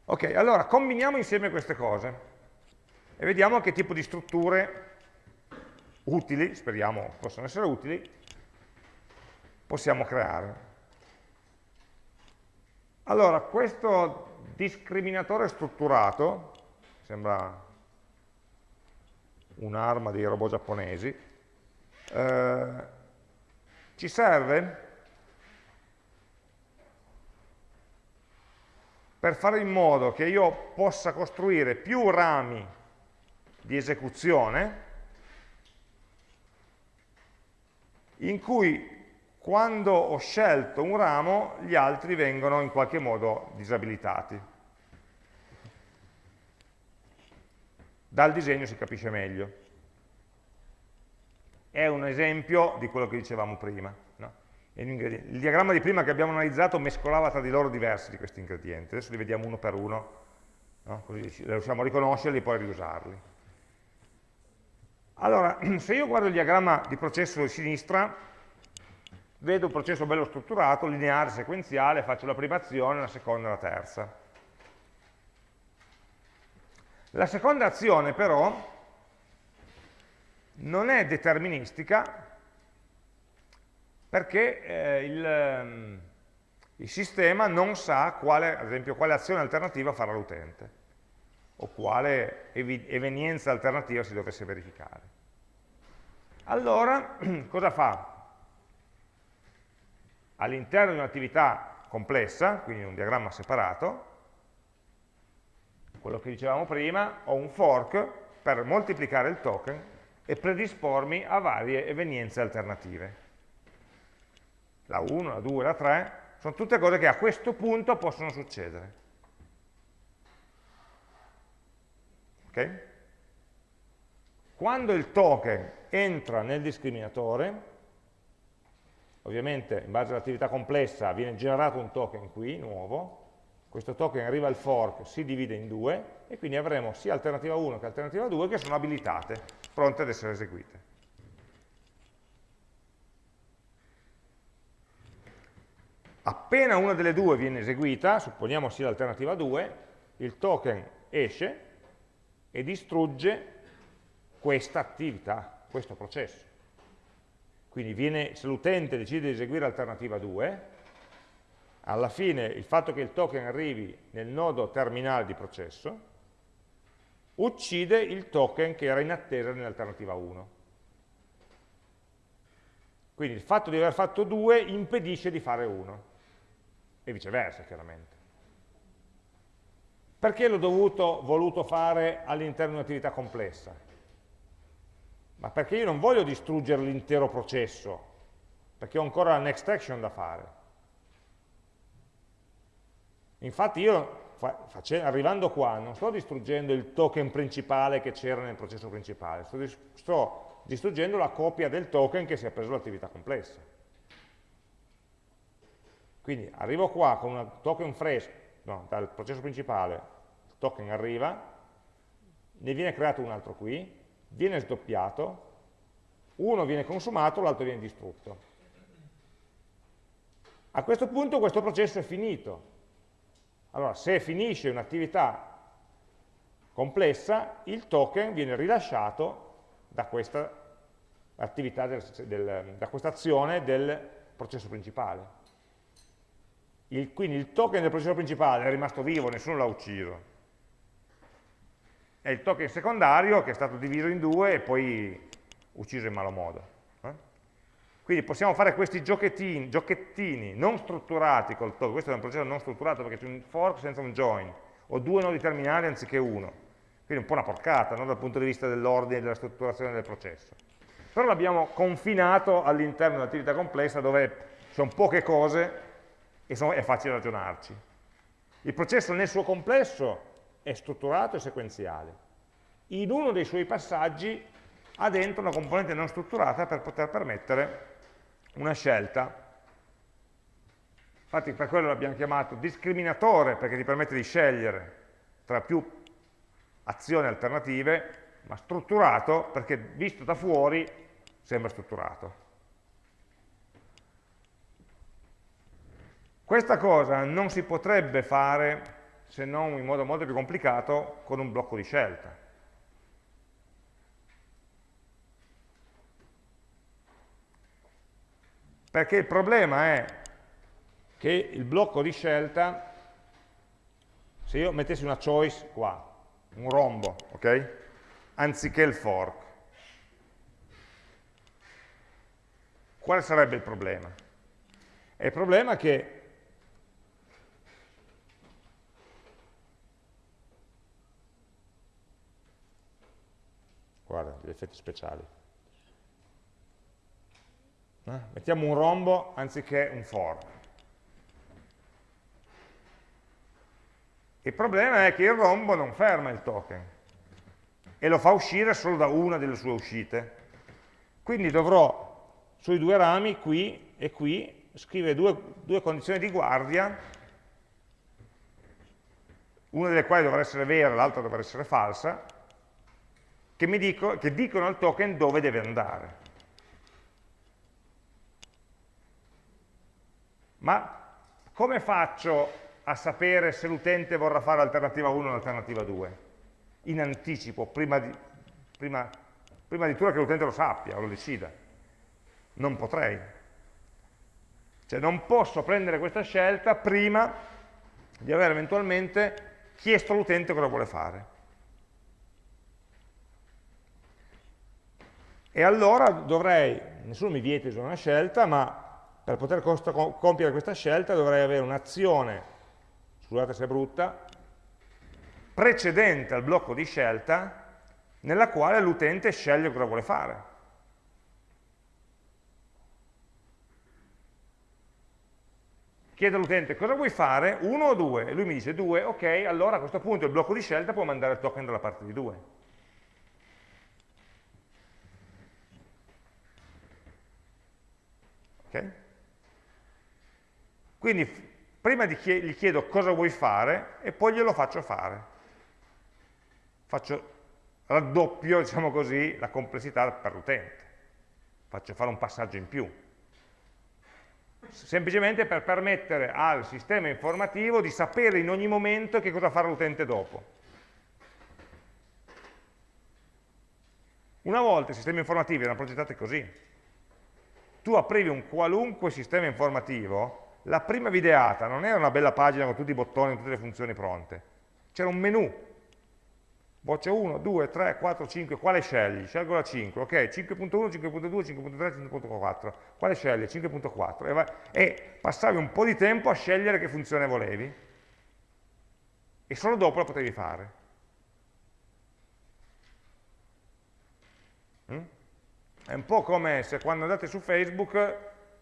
Ok, allora combiniamo insieme queste cose e vediamo che tipo di strutture utili, speriamo possano essere utili, possiamo creare. Allora, questo discriminatore strutturato, sembra un'arma dei robot giapponesi, eh, ci serve per fare in modo che io possa costruire più rami di esecuzione in cui quando ho scelto un ramo gli altri vengono in qualche modo disabilitati. Dal disegno si capisce meglio. È un esempio di quello che dicevamo prima. No? Il diagramma di prima che abbiamo analizzato mescolava tra di loro diversi di questi ingredienti. Adesso li vediamo uno per uno, no? così riusciamo a riconoscerli e poi a riusarli. Allora, se io guardo il diagramma di processo di sinistra, vedo un processo bello strutturato, lineare, sequenziale, faccio la prima azione, la seconda e la terza. La seconda azione però non è deterministica perché eh, il, ehm, il, sistema non sa quale, ad esempio, quale azione alternativa farà l'utente o quale evenienza alternativa si dovesse verificare. Allora, cosa fa? All'interno di un'attività complessa, quindi un diagramma separato, quello che dicevamo prima, ho un fork per moltiplicare il token e predispormi a varie evenienze alternative. La 1, la 2, la 3, sono tutte cose che a questo punto possono succedere. Okay? Quando il token entra nel discriminatore, ovviamente in base all'attività complessa viene generato un token qui, nuovo, questo token arriva al fork, si divide in due, e quindi avremo sia alternativa 1 che alternativa 2 che sono abilitate, pronte ad essere eseguite. Appena una delle due viene eseguita, supponiamo sia l'alternativa 2, il token esce e distrugge questa attività, questo processo. Quindi viene, se l'utente decide di eseguire alternativa 2, alla fine il fatto che il token arrivi nel nodo terminale di processo uccide il token che era in attesa nell'alternativa 1. Quindi il fatto di aver fatto due impedisce di fare uno, e viceversa chiaramente. Perché l'ho dovuto, voluto fare all'interno di un'attività complessa? Ma perché io non voglio distruggere l'intero processo, perché ho ancora la next action da fare. Infatti io, arrivando qua, non sto distruggendo il token principale che c'era nel processo principale, sto, sto distruggendo la copia del token che si è preso l'attività complessa. Quindi arrivo qua con un token fresco, no, dal processo principale, il token arriva, ne viene creato un altro qui, viene sdoppiato, uno viene consumato, l'altro viene distrutto. A questo punto questo processo è finito. Allora, se finisce un'attività complessa, il token viene rilasciato da questa attività, del, del, da questa azione del processo principale. Il, quindi il token del processo principale è rimasto vivo, nessuno l'ha ucciso. È il token secondario che è stato diviso in due e poi ucciso in malo modo. Eh? Quindi possiamo fare questi giochettini, giochettini non strutturati col token, questo è un processo non strutturato perché c'è un fork senza un join, o due nodi terminali anziché uno. Quindi un po' una porcata no? dal punto di vista dell'ordine e della strutturazione del processo. Però l'abbiamo confinato all'interno di un'attività complessa dove sono poche cose e sono, è facile ragionarci. Il processo nel suo complesso è strutturato e sequenziale. In uno dei suoi passaggi ha dentro una componente non strutturata per poter permettere una scelta. Infatti per quello l'abbiamo chiamato discriminatore, perché ti permette di scegliere tra più azioni alternative, ma strutturato perché visto da fuori sembra strutturato. Questa cosa non si potrebbe fare se non in modo molto più complicato con un blocco di scelta. Perché il problema è che il blocco di scelta, se io mettessi una choice qua, un rombo, ok? Anziché il fork, quale sarebbe il problema? Il problema è che guarda, gli effetti speciali. Eh? Mettiamo un rombo anziché un for. Il problema è che il rombo non ferma il token e lo fa uscire solo da una delle sue uscite. Quindi dovrò sui due rami, qui e qui, scrivere due, due condizioni di guardia, una delle quali dovrà essere vera, l'altra dovrà essere falsa, che, dico, che dicono al token dove deve andare. Ma come faccio a sapere se l'utente vorrà fare alternativa 1 o alternativa 2? In anticipo, prima di, prima, prima di tutto che l'utente lo sappia o lo decida. Non potrei. Cioè non posso prendere questa scelta prima di aver eventualmente chiesto all'utente cosa vuole fare. E allora dovrei, nessuno mi vieta di usare una scelta, ma per poter compiere questa scelta dovrei avere un'azione, scusate se è brutta, precedente al blocco di scelta, nella quale l'utente sceglie cosa vuole fare. Chiedo all'utente cosa vuoi fare, uno o due, e lui mi dice due, ok, allora a questo punto il blocco di scelta può mandare il token dalla parte di due. Okay? Quindi prima gli chiedo cosa vuoi fare e poi glielo faccio fare. Faccio, raddoppio, diciamo così, la complessità per l'utente. Faccio fare un passaggio in più. Semplicemente per permettere al sistema informativo di sapere in ogni momento che cosa fare l'utente dopo. Una volta i sistemi informativi erano progettati così, tu aprivi un qualunque sistema informativo, la prima videata non era una bella pagina con tutti i bottoni tutte le funzioni pronte, c'era un menu. voce 1, 2, 3, 4, 5, quale scegli? Scelgo la 5, ok, 5.1, 5.2, 5.3, 5.4, quale scegli? 5.4 e, e passavi un po' di tempo a scegliere che funzione volevi e solo dopo la potevi fare. Mm? È un po' come se quando andate su Facebook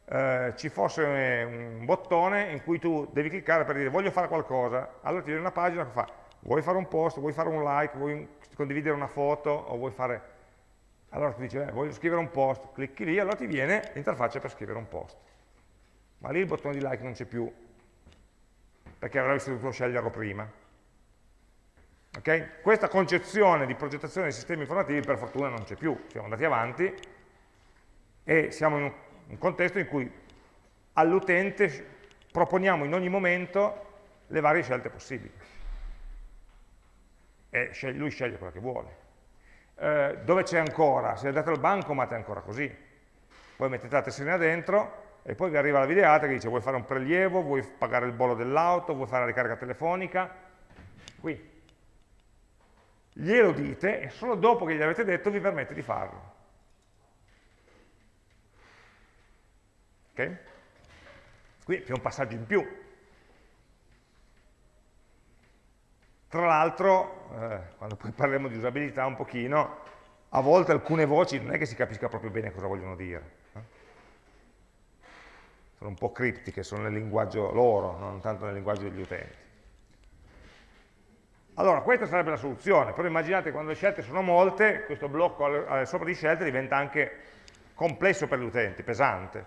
eh, ci fosse un bottone in cui tu devi cliccare per dire voglio fare qualcosa, allora ti viene una pagina che fa vuoi fare un post, vuoi fare un like, vuoi condividere una foto o vuoi fare... Allora tu dici, eh, voglio scrivere un post, clicchi lì, allora ti viene l'interfaccia per scrivere un post. Ma lì il bottone di like non c'è più, perché avresti dovuto sceglierlo prima. Okay? Questa concezione di progettazione dei sistemi informativi per fortuna non c'è più, siamo andati avanti e siamo in un contesto in cui all'utente proponiamo in ogni momento le varie scelte possibili e lui sceglie quella che vuole. Eh, dove c'è ancora? Se andate al bancomat è ancora così. Poi mettete la tessera dentro e poi vi arriva la videata che dice vuoi fare un prelievo, vuoi pagare il bollo dell'auto, vuoi fare la ricarica telefonica. Qui. Glielo dite e solo dopo che gli avete detto vi permette di farlo. Ok? Qui c'è un passaggio in più, Tra l'altro, eh, quando poi parleremo di usabilità un pochino, a volte alcune voci non è che si capisca proprio bene cosa vogliono dire. Eh? Sono un po' criptiche, sono nel linguaggio loro, non tanto nel linguaggio degli utenti. Allora, questa sarebbe la soluzione, però immaginate quando le scelte sono molte, questo blocco sopra di scelte diventa anche complesso per gli utenti, pesante.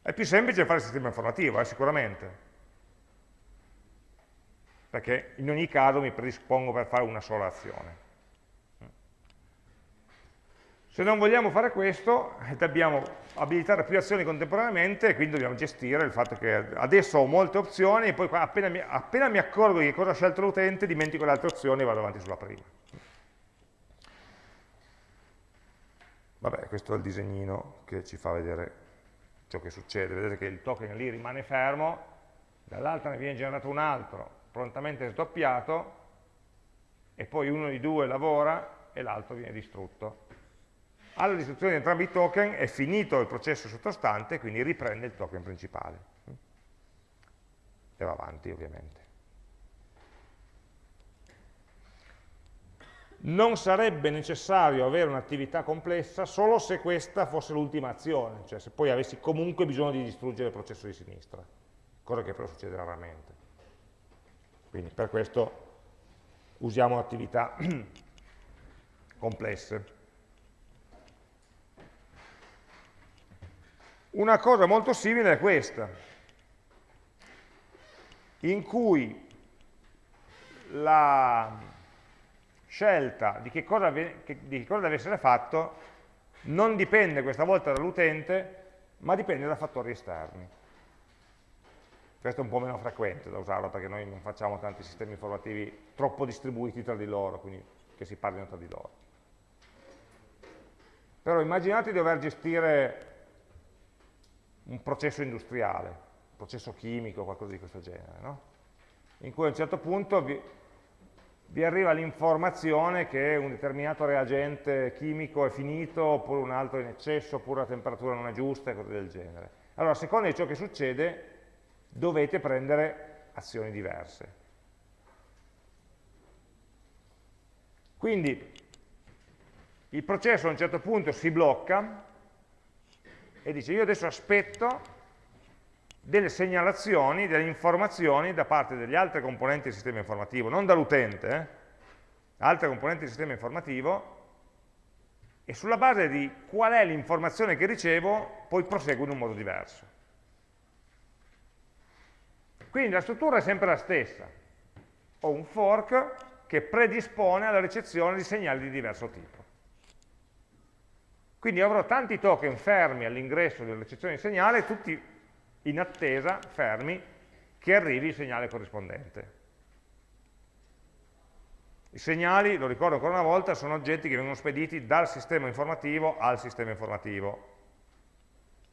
È più semplice fare il sistema informativo, eh, sicuramente, perché in ogni caso mi predispongo per fare una sola azione. Se non vogliamo fare questo, dobbiamo abilitare più azioni contemporaneamente e quindi dobbiamo gestire il fatto che adesso ho molte opzioni e poi appena mi, appena mi accorgo di cosa ha scelto l'utente dimentico le altre opzioni e vado avanti sulla prima. Vabbè, questo è il disegnino che ci fa vedere ciò che succede. Vedete che il token lì rimane fermo, dall'altra ne viene generato un altro, prontamente sdoppiato e poi uno di due lavora e l'altro viene distrutto. Alla distruzione di entrambi i token è finito il processo sottostante, quindi riprende il token principale. E va avanti ovviamente. Non sarebbe necessario avere un'attività complessa solo se questa fosse l'ultima azione, cioè se poi avessi comunque bisogno di distruggere il processo di sinistra, cosa che però succede raramente. Quindi per questo usiamo attività complesse. Una cosa molto simile è questa, in cui la scelta di che cosa, di che cosa deve essere fatto non dipende questa volta dall'utente, ma dipende da fattori esterni. Questo è un po' meno frequente da usarlo perché noi non facciamo tanti sistemi informativi troppo distribuiti tra di loro, quindi che si parlino tra di loro. Però immaginate di dover gestire un processo industriale, un processo chimico, qualcosa di questo genere, no? in cui a un certo punto vi, vi arriva l'informazione che un determinato reagente chimico è finito, oppure un altro è in eccesso, oppure la temperatura non è giusta e cose del genere. Allora, a seconda di ciò che succede, dovete prendere azioni diverse. Quindi il processo a un certo punto si blocca e dice io adesso aspetto delle segnalazioni, delle informazioni da parte degli altri componenti del sistema informativo, non dall'utente, eh? altre componenti del sistema informativo, e sulla base di qual è l'informazione che ricevo, poi proseguo in un modo diverso. Quindi la struttura è sempre la stessa. Ho un fork che predispone alla ricezione di segnali di diverso tipo. Quindi avrò tanti token fermi all'ingresso della ricezione di segnale, tutti in attesa, fermi, che arrivi il segnale corrispondente. I segnali, lo ricordo ancora una volta, sono oggetti che vengono spediti dal sistema informativo al sistema informativo.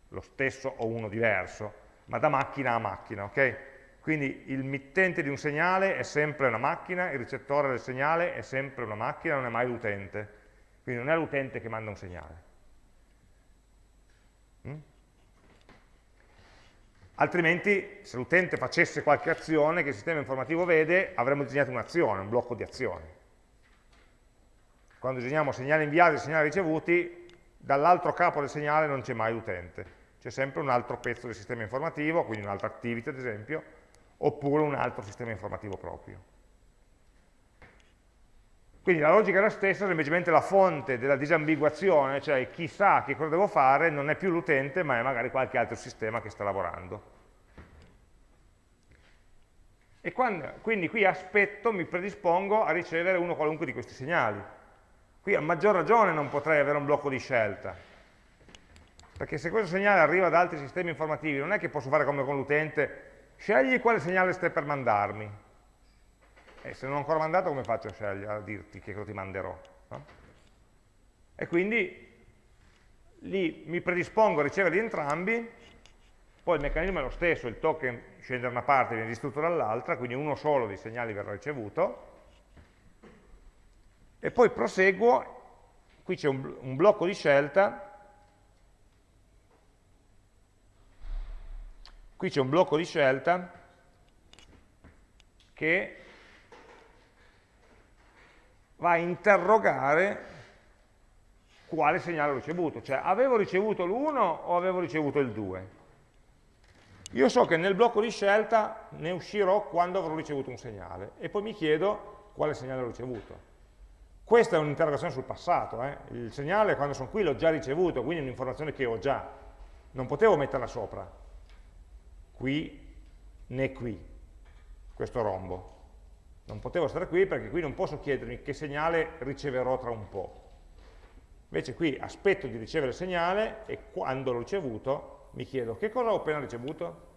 Lo stesso o uno diverso, ma da macchina a macchina, ok? Quindi il mittente di un segnale è sempre una macchina, il ricettore del segnale è sempre una macchina, non è mai l'utente. Quindi non è l'utente che manda un segnale. Mm? Altrimenti, se l'utente facesse qualche azione che il sistema informativo vede, avremmo disegnato un'azione, un blocco di azioni. Quando disegniamo segnali inviati e segnali ricevuti, dall'altro capo del segnale non c'è mai l'utente, c'è sempre un altro pezzo del sistema informativo, quindi un'altra activity ad esempio, oppure un altro sistema informativo proprio. Quindi la logica è la stessa, semplicemente la fonte della disambiguazione, cioè chi sa che cosa devo fare, non è più l'utente, ma è magari qualche altro sistema che sta lavorando. E quando, quindi qui aspetto, mi predispongo a ricevere uno qualunque di questi segnali. Qui a maggior ragione non potrei avere un blocco di scelta, perché se questo segnale arriva da altri sistemi informativi, non è che posso fare come con l'utente, scegli quale segnale stai per mandarmi, e se non ho ancora mandato come faccio a scegliere, a dirti che cosa ti manderò? No? E quindi lì mi predispongo a ricevere entrambi, poi il meccanismo è lo stesso, il token scende da una parte e viene distrutto dall'altra, quindi uno solo dei segnali verrà ricevuto, e poi proseguo, qui c'è un, un blocco di scelta, qui c'è un blocco di scelta che va a interrogare quale segnale ho ricevuto, cioè avevo ricevuto l'1 o avevo ricevuto il 2. Io so che nel blocco di scelta ne uscirò quando avrò ricevuto un segnale e poi mi chiedo quale segnale ho ricevuto. Questa è un'interrogazione sul passato, eh? il segnale quando sono qui l'ho già ricevuto, quindi è un'informazione che ho già, non potevo metterla sopra, qui né qui, questo rombo. Non potevo stare qui perché qui non posso chiedermi che segnale riceverò tra un po'. Invece qui aspetto di ricevere il segnale e quando l'ho ricevuto mi chiedo che cosa ho appena ricevuto?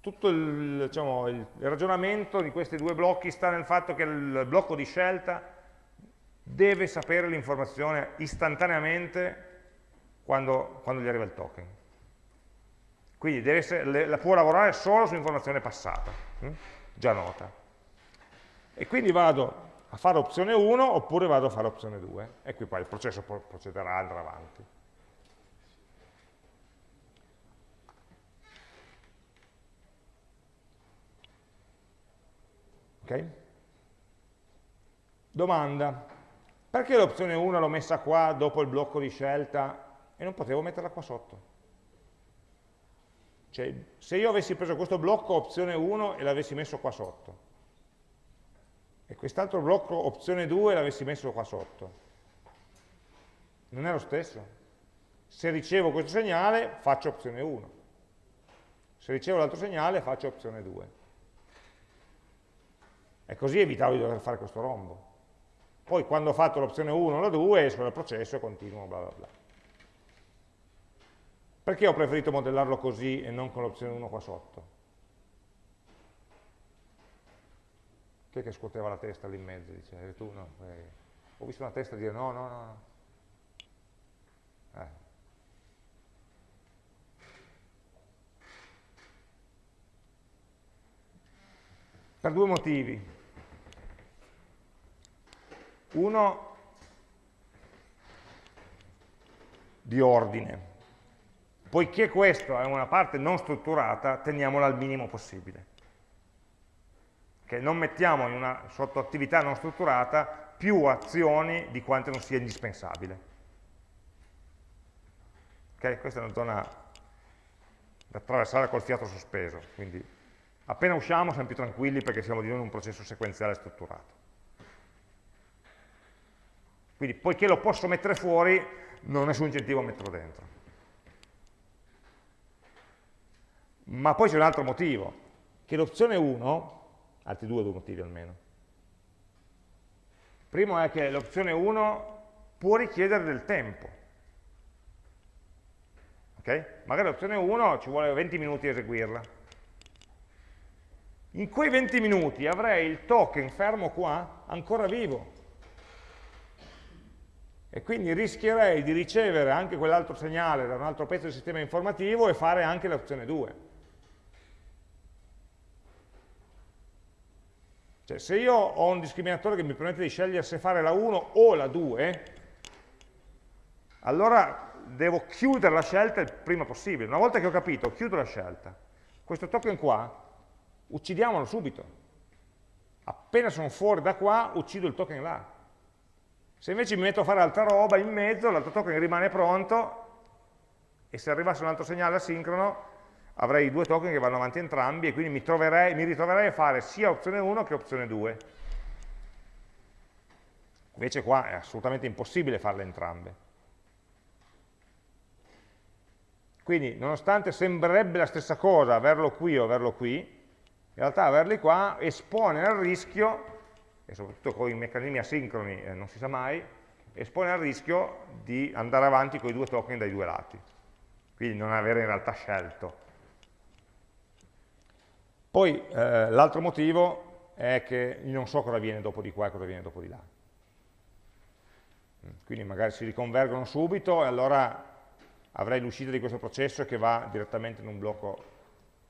Tutto il, diciamo, il ragionamento di questi due blocchi sta nel fatto che il blocco di scelta deve sapere l'informazione istantaneamente quando, quando gli arriva il token. Quindi essere, la può lavorare solo su informazione passata, hm? già nota. E quindi vado a fare opzione 1 oppure vado a fare opzione 2 e qui poi il processo procederà, andrà avanti. Ok? Domanda, perché l'opzione 1 l'ho messa qua dopo il blocco di scelta e non potevo metterla qua sotto? Cioè, se io avessi preso questo blocco opzione 1 e l'avessi messo qua sotto, e quest'altro blocco opzione 2 e l'avessi messo qua sotto, non è lo stesso? Se ricevo questo segnale faccio opzione 1, se ricevo l'altro segnale faccio opzione 2. E così evitavo di dover fare questo rombo. Poi quando ho fatto l'opzione 1 o la 2 esco dal processo e continuo bla bla bla. Perché ho preferito modellarlo così e non con l'opzione 1 qua sotto? Chi è che scuoteva la testa lì in mezzo? Dice, eh, tu no. Eh. Ho visto una testa dire no, no, no. Eh. Per due motivi. Uno di ordine. Poiché questa è una parte non strutturata, teniamola al minimo possibile. Che non mettiamo in una sottoattività non strutturata più azioni di quante non sia indispensabile. Okay? Questa è una zona da attraversare col fiato sospeso, quindi appena usciamo siamo più tranquilli perché siamo di nuovo in un processo sequenziale strutturato. Quindi poiché lo posso mettere fuori, non ho nessun incentivo a metterlo dentro. Ma poi c'è un altro motivo, che l'opzione 1, altri due, due motivi almeno. Primo è che l'opzione 1 può richiedere del tempo. Okay? Magari l'opzione 1 ci vuole 20 minuti a eseguirla. In quei 20 minuti avrei il token fermo qua ancora vivo. E quindi rischierei di ricevere anche quell'altro segnale da un altro pezzo del sistema informativo e fare anche l'opzione 2 Cioè, se io ho un discriminatore che mi permette di scegliere se fare la 1 o la 2, allora devo chiudere la scelta il prima possibile. Una volta che ho capito, chiudo la scelta. Questo token qua, uccidiamolo subito. Appena sono fuori da qua, uccido il token là. Se invece mi metto a fare altra roba in mezzo, l'altro token rimane pronto e se arrivasse un altro segnale asincrono avrei due token che vanno avanti entrambi e quindi mi, troverei, mi ritroverei a fare sia opzione 1 che opzione 2. Invece qua è assolutamente impossibile farle entrambe. Quindi, nonostante sembrerebbe la stessa cosa averlo qui o averlo qui, in realtà averli qua espone al rischio, e soprattutto con i meccanismi asincroni eh, non si sa mai, espone al rischio di andare avanti con i due token dai due lati. Quindi non avere in realtà scelto. Poi eh, l'altro motivo è che non so cosa viene dopo di qua e cosa viene dopo di là. Quindi magari si riconvergono subito e allora avrei l'uscita di questo processo che va direttamente in un blocco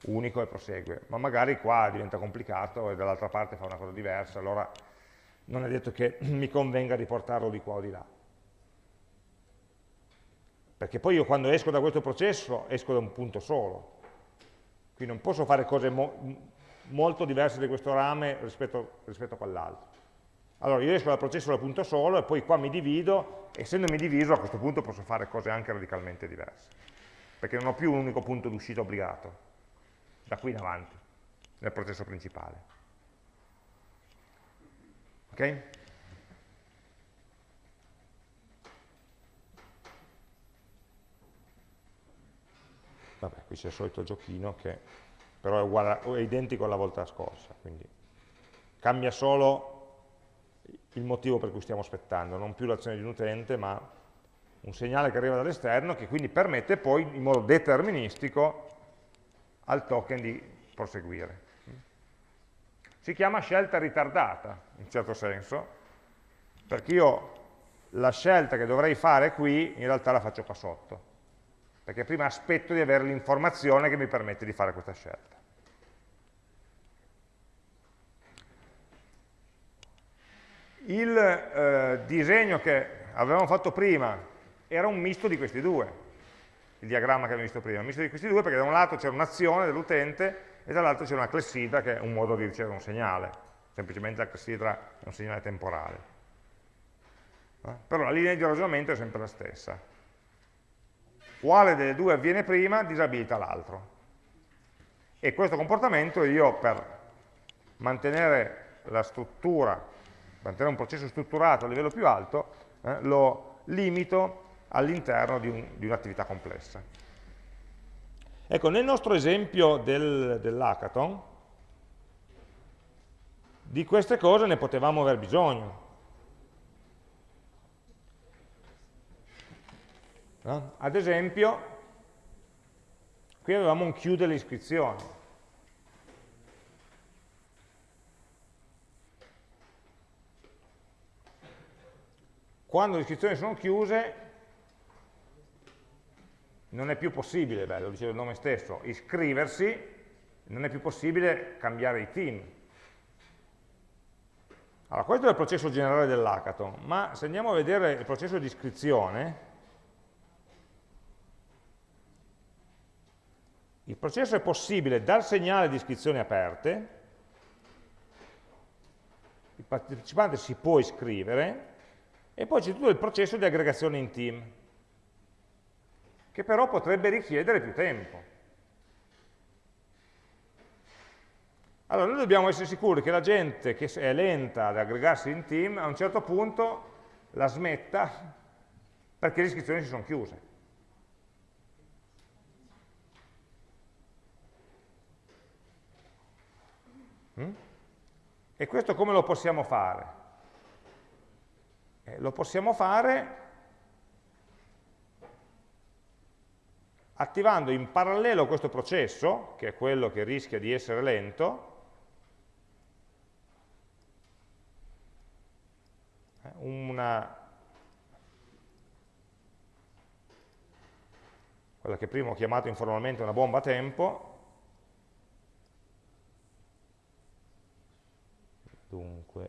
unico e prosegue, ma magari qua diventa complicato e dall'altra parte fa una cosa diversa, allora non è detto che mi convenga riportarlo di qua o di là. Perché poi io quando esco da questo processo esco da un punto solo, quindi non posso fare cose mo molto diverse di questo rame rispetto, rispetto a quell'altro. Allora io esco dal processo dal punto solo e poi qua mi divido, essendomi diviso a questo punto posso fare cose anche radicalmente diverse, perché non ho più un unico punto d'uscita obbligato, da qui in avanti, nel processo principale. Ok? Vabbè, qui c'è il solito giochino che però è, uguale, è identico alla volta scorsa, quindi cambia solo il motivo per cui stiamo aspettando, non più l'azione di un utente, ma un segnale che arriva dall'esterno che quindi permette poi in modo deterministico al token di proseguire. Si chiama scelta ritardata, in certo senso, perché io la scelta che dovrei fare qui in realtà la faccio qua sotto perché prima aspetto di avere l'informazione che mi permette di fare questa scelta. Il eh, disegno che avevamo fatto prima era un misto di questi due, il diagramma che abbiamo visto prima, un misto di questi due perché da un lato c'era un'azione dell'utente e dall'altro c'era una clessidra che è un modo di ricevere un segnale, semplicemente la clessidra è un segnale temporale. Eh? Però la linea di ragionamento è sempre la stessa quale delle due avviene prima disabilita l'altro. E questo comportamento io per mantenere la struttura, mantenere un processo strutturato a livello più alto, eh, lo limito all'interno di un'attività un complessa. Ecco, nel nostro esempio del, dell'hackathon, di queste cose ne potevamo aver bisogno, No? Ad esempio, qui avevamo un chiudere le iscrizioni. Quando le iscrizioni sono chiuse, non è più possibile, beh, lo diceva il nome stesso, iscriversi, non è più possibile cambiare i team. Allora, questo è il processo generale dell'hackathon, ma se andiamo a vedere il processo di iscrizione, Il processo è possibile dal segnale di iscrizioni aperte, il partecipante si può iscrivere, e poi c'è tutto il processo di aggregazione in team, che però potrebbe richiedere più tempo. Allora, noi dobbiamo essere sicuri che la gente che è lenta ad aggregarsi in team, a un certo punto la smetta perché le iscrizioni si sono chiuse. E questo come lo possiamo fare? Eh, lo possiamo fare attivando in parallelo questo processo, che è quello che rischia di essere lento, eh, una, quella che prima ho chiamato informalmente una bomba a tempo, 2 dunque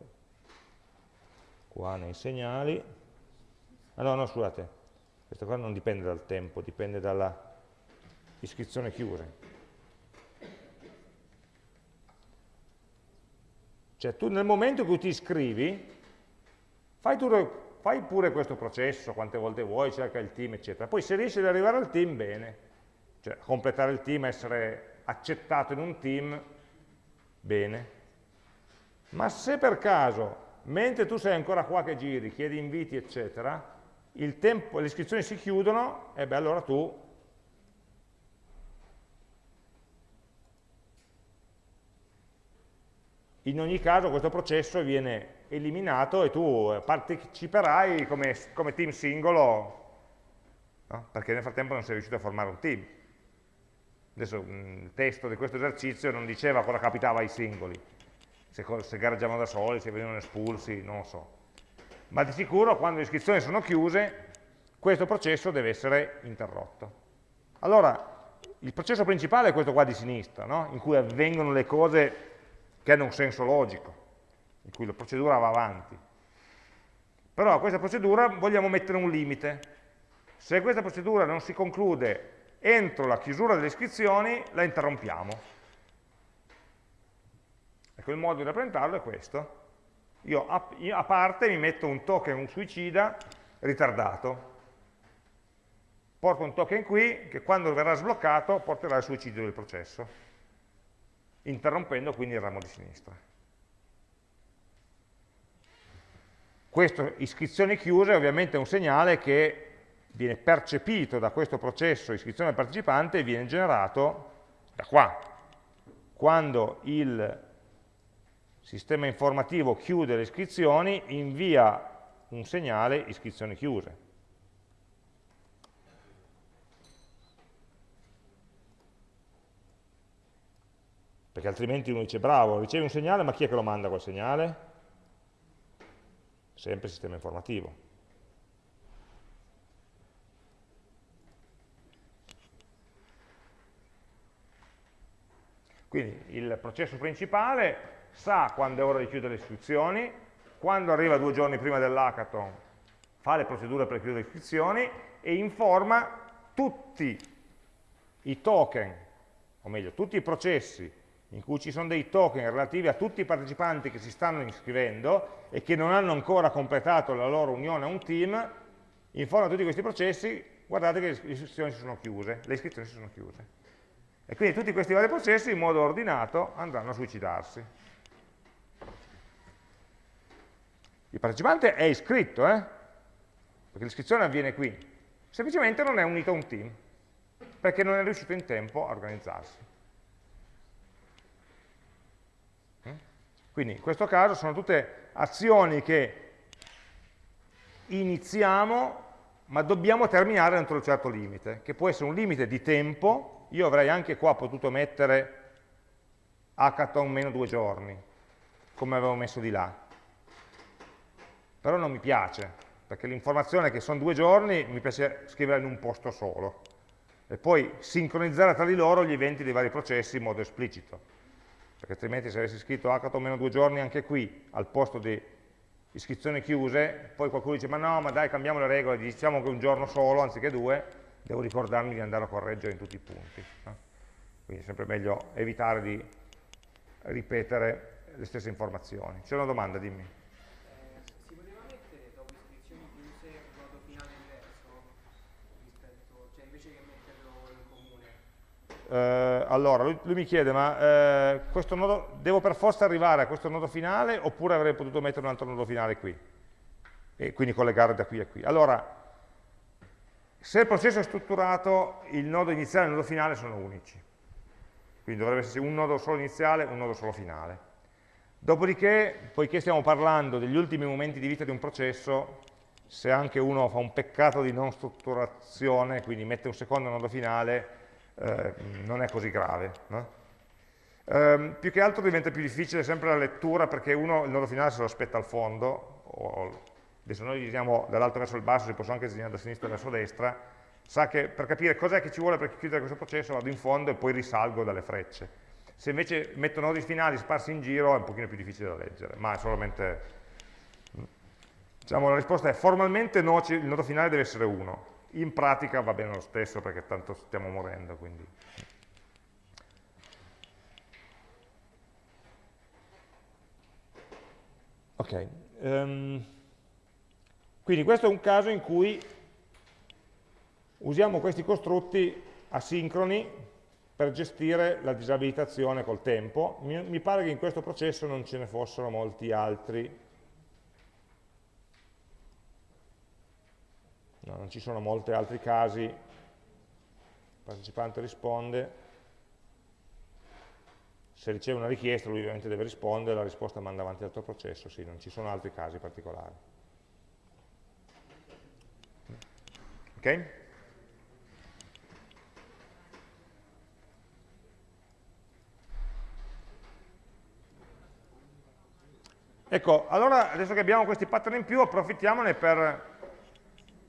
qua nei segnali, ah no, no, scusate, questo qua non dipende dal tempo, dipende dalla iscrizione chiusa. Cioè tu nel momento in cui ti iscrivi, fai, tu, fai pure questo processo quante volte vuoi, cerca il team, eccetera. Poi se riesci ad arrivare al team, bene. Cioè completare il team, essere accettato in un team, bene. Ma se per caso, mentre tu sei ancora qua che giri, chiedi inviti, eccetera, le iscrizioni si chiudono, e beh allora tu in ogni caso questo processo viene eliminato e tu parteciperai come, come team singolo, no? perché nel frattempo non sei riuscito a formare un team. Adesso il testo di questo esercizio non diceva cosa capitava ai singoli, se, se gareggiavano da soli, se venivano espulsi, non lo so. Ma di sicuro quando le iscrizioni sono chiuse, questo processo deve essere interrotto. Allora, il processo principale è questo qua di sinistra, no? in cui avvengono le cose che hanno un senso logico, in cui la procedura va avanti. Però a questa procedura vogliamo mettere un limite. Se questa procedura non si conclude entro la chiusura delle iscrizioni, la interrompiamo. Il modo di rappresentarlo è questo. Io a, a parte mi metto un token, un suicida, ritardato. Porto un token qui che quando verrà sbloccato porterà al suicidio del processo interrompendo quindi il ramo di sinistra. Questa iscrizione chiusa è ovviamente un segnale che viene percepito da questo processo iscrizione del partecipante e viene generato da qua. Quando il sistema informativo chiude le iscrizioni, invia un segnale iscrizioni chiuse. perché altrimenti uno dice bravo, ricevi un segnale, ma chi è che lo manda quel segnale? Sempre il sistema informativo. Quindi il processo principale sa quando è ora di chiudere le iscrizioni, quando arriva due giorni prima dell'hackathon fa le procedure per chiudere le iscrizioni e informa tutti i token, o meglio, tutti i processi in cui ci sono dei token relativi a tutti i partecipanti che si stanno iscrivendo e che non hanno ancora completato la loro unione a un team, informa tutti questi processi, guardate che le iscrizioni si sono chiuse, E quindi tutti questi vari processi in modo ordinato andranno a suicidarsi. Il partecipante è iscritto, eh? perché l'iscrizione avviene qui, semplicemente non è unito a un team, perché non è riuscito in tempo a organizzarsi. Quindi in questo caso sono tutte azioni che iniziamo ma dobbiamo terminare entro un certo limite, che può essere un limite di tempo, io avrei anche qua potuto mettere hackathon meno due giorni, come avevo messo di là, però non mi piace, perché l'informazione che sono due giorni mi piace scriverla in un posto solo, e poi sincronizzare tra di loro gli eventi dei vari processi in modo esplicito. Perché altrimenti se avessi scritto hackathon meno due giorni anche qui, al posto di iscrizioni chiuse, poi qualcuno dice ma no, ma dai cambiamo le regole, diciamo che un giorno solo anziché due, devo ricordarmi di andare a correggere in tutti i punti. No? Quindi è sempre meglio evitare di ripetere le stesse informazioni. C'è una domanda, dimmi. Eh, allora, lui, lui, mi chiede, ma eh, questo nodo, devo per forza arrivare a questo nodo finale oppure avrei potuto mettere un altro nodo finale qui? E quindi collegare da qui a qui. Allora, se il processo è strutturato, il nodo iniziale e il nodo finale sono unici. Quindi dovrebbe esserci un nodo solo iniziale e un nodo solo finale. Dopodiché, poiché stiamo parlando degli ultimi momenti di vita di un processo, se anche uno fa un peccato di non strutturazione, quindi mette un secondo nodo finale, eh, non è così grave. No? Eh, più che altro diventa più difficile sempre la lettura perché uno il nodo finale se lo aspetta al fondo, o, adesso noi disegniamo dall'alto verso il basso, si possono anche disegnare da sinistra verso destra, sa che per capire cos'è che ci vuole per chiudere questo processo vado in fondo e poi risalgo dalle frecce. Se invece metto nodi finali sparsi in giro è un pochino più difficile da leggere, ma è solamente... Diciamo, la risposta è formalmente no, il nodo finale deve essere 1, in pratica va bene lo stesso perché tanto stiamo morendo. Quindi. Ok, um, quindi questo è un caso in cui usiamo questi costrutti asincroni per gestire la disabilitazione col tempo. Mi, mi pare che in questo processo non ce ne fossero molti altri. No, non ci sono molti altri casi. Il partecipante risponde. Se riceve una richiesta lui ovviamente deve rispondere, la risposta manda avanti l'altro processo, sì, non ci sono altri casi particolari. Ok? Ecco, allora adesso che abbiamo questi pattern in più approfittiamone per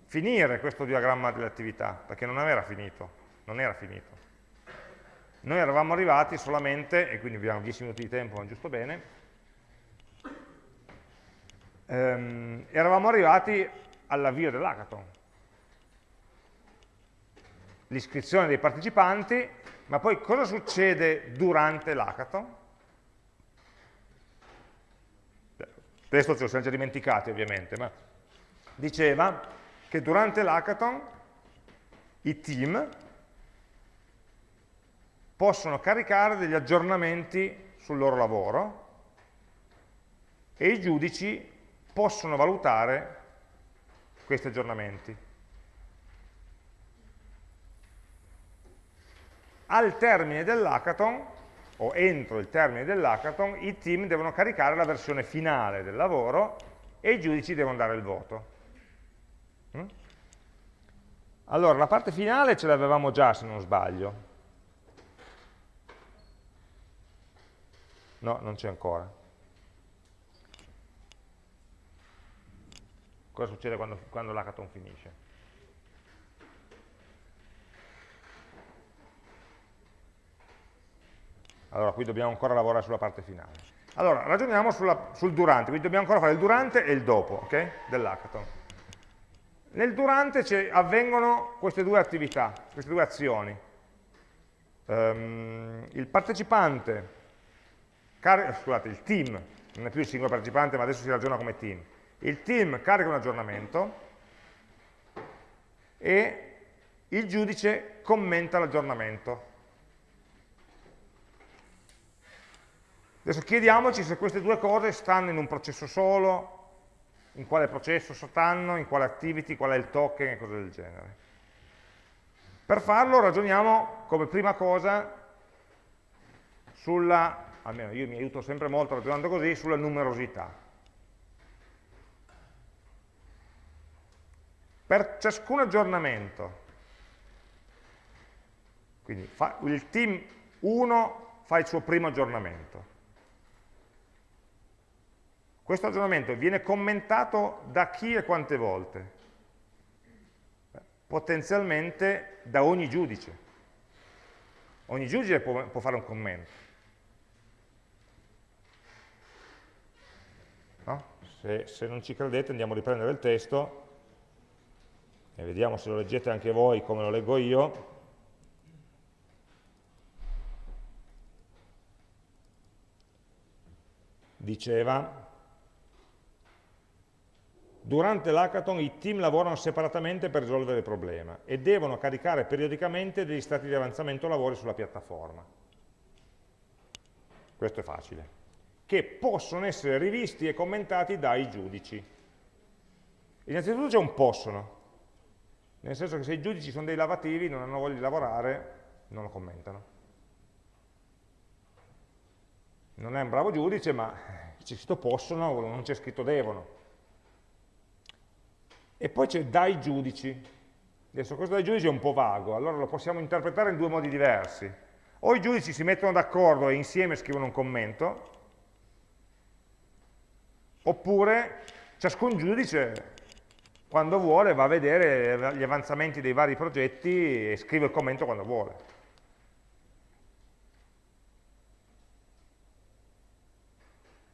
finire questo diagramma delle attività, perché non era finito, non era finito. Noi eravamo arrivati solamente, e quindi abbiamo 10 minuti di tempo, ma giusto bene, ehm, eravamo arrivati all'avvio dell'hackathon. L'iscrizione dei partecipanti, ma poi cosa succede durante l'hackathon? questo ce lo siamo già dimenticati ovviamente, ma diceva che durante l'hackathon i team possono caricare degli aggiornamenti sul loro lavoro e i giudici possono valutare questi aggiornamenti. Al termine dell'hackathon o entro il termine dell'hackathon, i team devono caricare la versione finale del lavoro e i giudici devono dare il voto. Mm? Allora, la parte finale ce l'avevamo già, se non sbaglio. No, non c'è ancora. Cosa succede quando, quando l'hackathon finisce? Allora, qui dobbiamo ancora lavorare sulla parte finale. Allora, ragioniamo sulla, sul durante, quindi dobbiamo ancora fare il durante e il dopo okay, dell'hackathon. Nel durante avvengono queste due attività, queste due azioni. Um, il partecipante, scusate, il team, non è più il singolo partecipante, ma adesso si ragiona come team. Il team carica un aggiornamento e il giudice commenta l'aggiornamento. Adesso chiediamoci se queste due cose stanno in un processo solo, in quale processo stanno, in quale activity, qual è il token e cose del genere. Per farlo ragioniamo come prima cosa sulla, almeno io mi aiuto sempre molto ragionando così, sulla numerosità. Per ciascun aggiornamento, quindi il team 1 fa il suo primo aggiornamento, questo aggiornamento viene commentato da chi e quante volte? Potenzialmente da ogni giudice. Ogni giudice può, può fare un commento. No? Se, se non ci credete andiamo a riprendere il testo e vediamo se lo leggete anche voi come lo leggo io. Diceva, Durante l'hackathon i team lavorano separatamente per risolvere il problema e devono caricare periodicamente degli stati di avanzamento lavori sulla piattaforma. Questo è facile. Che possono essere rivisti e commentati dai giudici. Innanzitutto c'è un possono, nel senso che se i giudici sono dei lavativi, non hanno voglia di lavorare, non lo commentano. Non è un bravo giudice, ma c'è scritto possono, non c'è scritto devono e poi c'è dai giudici. Adesso questo dai giudici è un po' vago, allora lo possiamo interpretare in due modi diversi. O i giudici si mettono d'accordo e insieme scrivono un commento, oppure ciascun giudice quando vuole va a vedere gli avanzamenti dei vari progetti e scrive il commento quando vuole.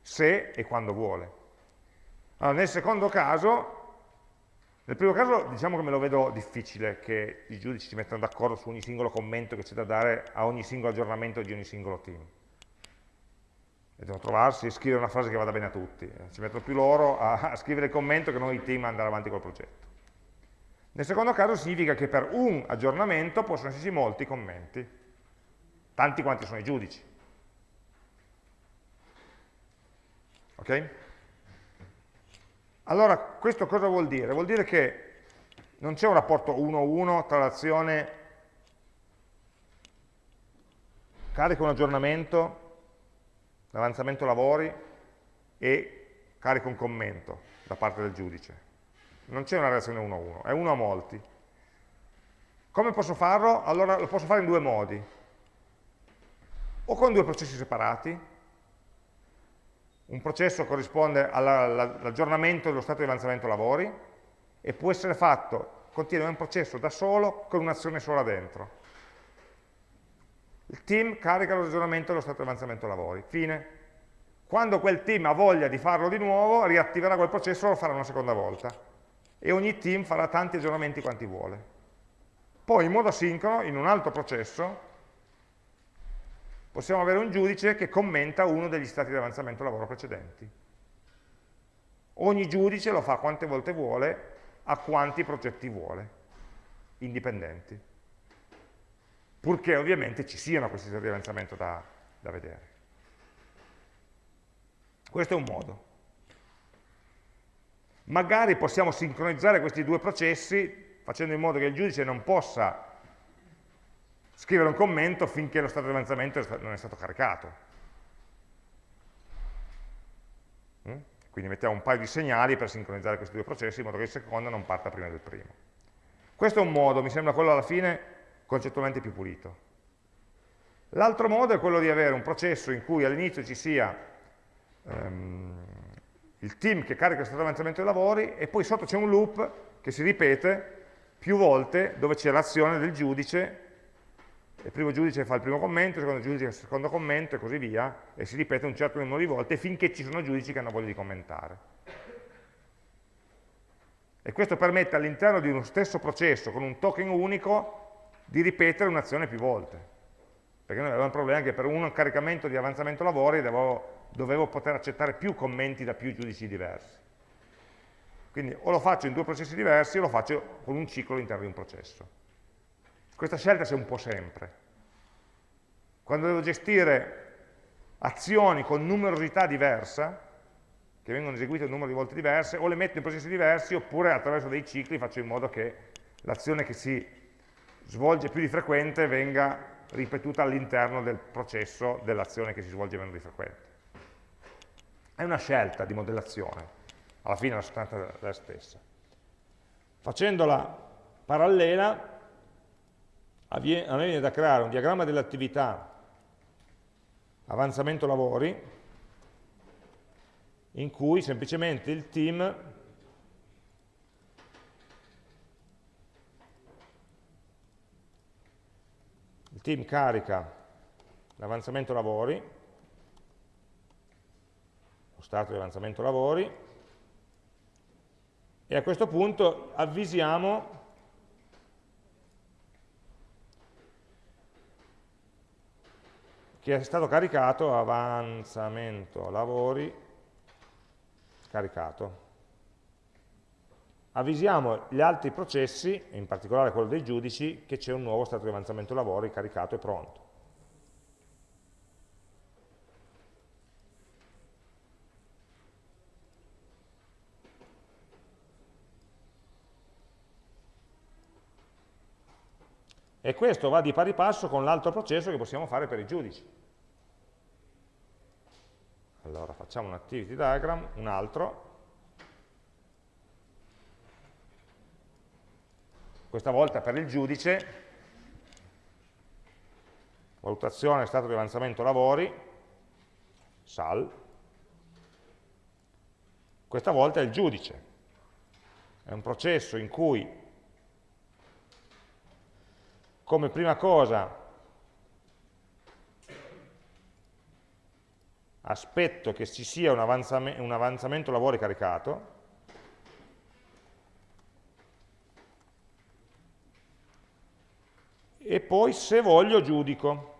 se e quando vuole. Allora, nel secondo caso, nel primo caso diciamo che me lo vedo difficile che i giudici si mettano d'accordo su ogni singolo commento che c'è da dare a ogni singolo aggiornamento di ogni singolo team. E devono trovarsi e scrivere una frase che vada bene a tutti. Ci mettono più loro a, a scrivere il commento che noi i team andare avanti col progetto. Nel secondo caso significa che per un aggiornamento possono esserci molti commenti, tanti quanti sono i giudici. Ok? Allora, questo cosa vuol dire? Vuol dire che non c'è un rapporto 1-1 tra l'azione carica un aggiornamento, l'avanzamento lavori e carica un commento da parte del giudice. Non c'è una relazione 1-1, è 1 a molti. Come posso farlo? Allora lo posso fare in due modi. O con due processi separati, un processo corrisponde all'aggiornamento dello stato di avanzamento lavori e può essere fatto, contiene un processo da solo con un'azione sola dentro. Il team carica l'aggiornamento dello stato di avanzamento lavori. Fine. Quando quel team ha voglia di farlo di nuovo, riattiverà quel processo e lo farà una seconda volta. E ogni team farà tanti aggiornamenti quanti vuole. Poi in modo asincrono, in un altro processo, possiamo avere un giudice che commenta uno degli stati di avanzamento lavoro precedenti. Ogni giudice lo fa quante volte vuole, a quanti progetti vuole, indipendenti. Purché ovviamente ci siano questi stati di avanzamento da, da vedere. Questo è un modo. Magari possiamo sincronizzare questi due processi facendo in modo che il giudice non possa scrivere un commento finché lo stato di avanzamento non è stato caricato. Mm? Quindi mettiamo un paio di segnali per sincronizzare questi due processi in modo che il secondo non parta prima del primo. Questo è un modo, mi sembra quello alla fine concettualmente più pulito. L'altro modo è quello di avere un processo in cui all'inizio ci sia um, il team che carica lo stato di avanzamento dei lavori e poi sotto c'è un loop che si ripete più volte dove c'è l'azione del giudice il primo giudice fa il primo commento, il secondo giudice fa il secondo commento e così via, e si ripete un certo numero di volte finché ci sono giudici che hanno voglia di commentare. E questo permette all'interno di uno stesso processo, con un token unico, di ripetere un'azione più volte. Perché noi avevamo il problema che per un caricamento di avanzamento lavori dovevo, dovevo poter accettare più commenti da più giudici diversi. Quindi o lo faccio in due processi diversi o lo faccio con un ciclo all'interno di un processo. Questa scelta c'è un po' sempre. Quando devo gestire azioni con numerosità diversa, che vengono eseguite un numero di volte diverse, o le metto in processi diversi, oppure attraverso dei cicli faccio in modo che l'azione che si svolge più di frequente venga ripetuta all'interno del processo dell'azione che si svolge meno di frequente. È una scelta di modellazione, alla fine la sostanza è la stessa. Facendola parallela, a me viene da creare un diagramma dell'attività avanzamento lavori in cui semplicemente il team il team carica l'avanzamento lavori lo stato di avanzamento lavori e a questo punto avvisiamo che è stato caricato avanzamento lavori caricato. Avvisiamo gli altri processi, in particolare quello dei giudici, che c'è un nuovo stato di avanzamento lavori caricato e pronto. E questo va di pari passo con l'altro processo che possiamo fare per i giudici. Allora facciamo un activity diagram, un altro. Questa volta per il giudice, valutazione stato di avanzamento lavori, SAL. Questa volta è il giudice. È un processo in cui come prima cosa aspetto che ci sia un, avanzam un avanzamento lavori caricato, e poi se voglio giudico.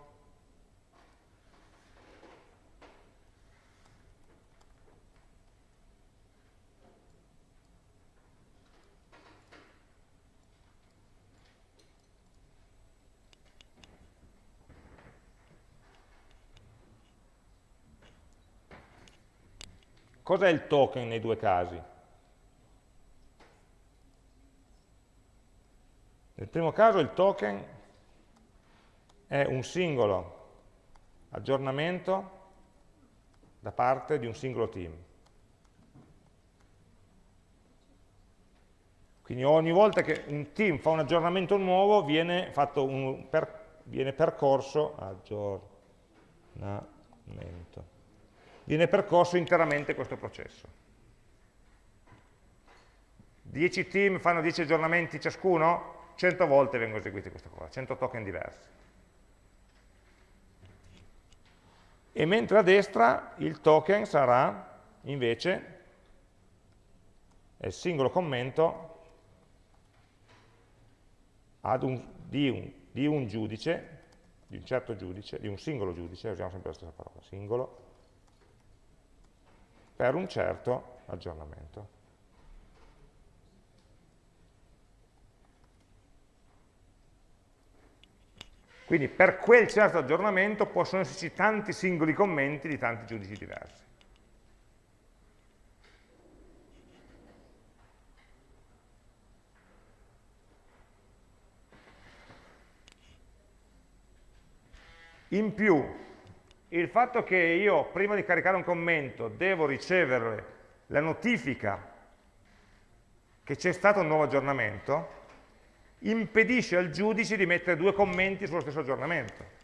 Cos'è il token nei due casi? Nel primo caso il token è un singolo aggiornamento da parte di un singolo team. Quindi ogni volta che un team fa un aggiornamento nuovo viene, un per, viene percorso aggiornamento viene percorso interamente questo processo. 10 team fanno 10 aggiornamenti ciascuno, 100 volte vengono eseguiti questa cosa, 100 token diversi. E mentre a destra il token sarà invece il singolo commento un, di, un, di un giudice, di un certo giudice, di un singolo giudice, usiamo sempre la stessa parola, singolo, per un certo aggiornamento. Quindi per quel certo aggiornamento possono esserci tanti singoli commenti di tanti giudici diversi. In più, il fatto che io prima di caricare un commento devo ricevere la notifica che c'è stato un nuovo aggiornamento impedisce al giudice di mettere due commenti sullo stesso aggiornamento.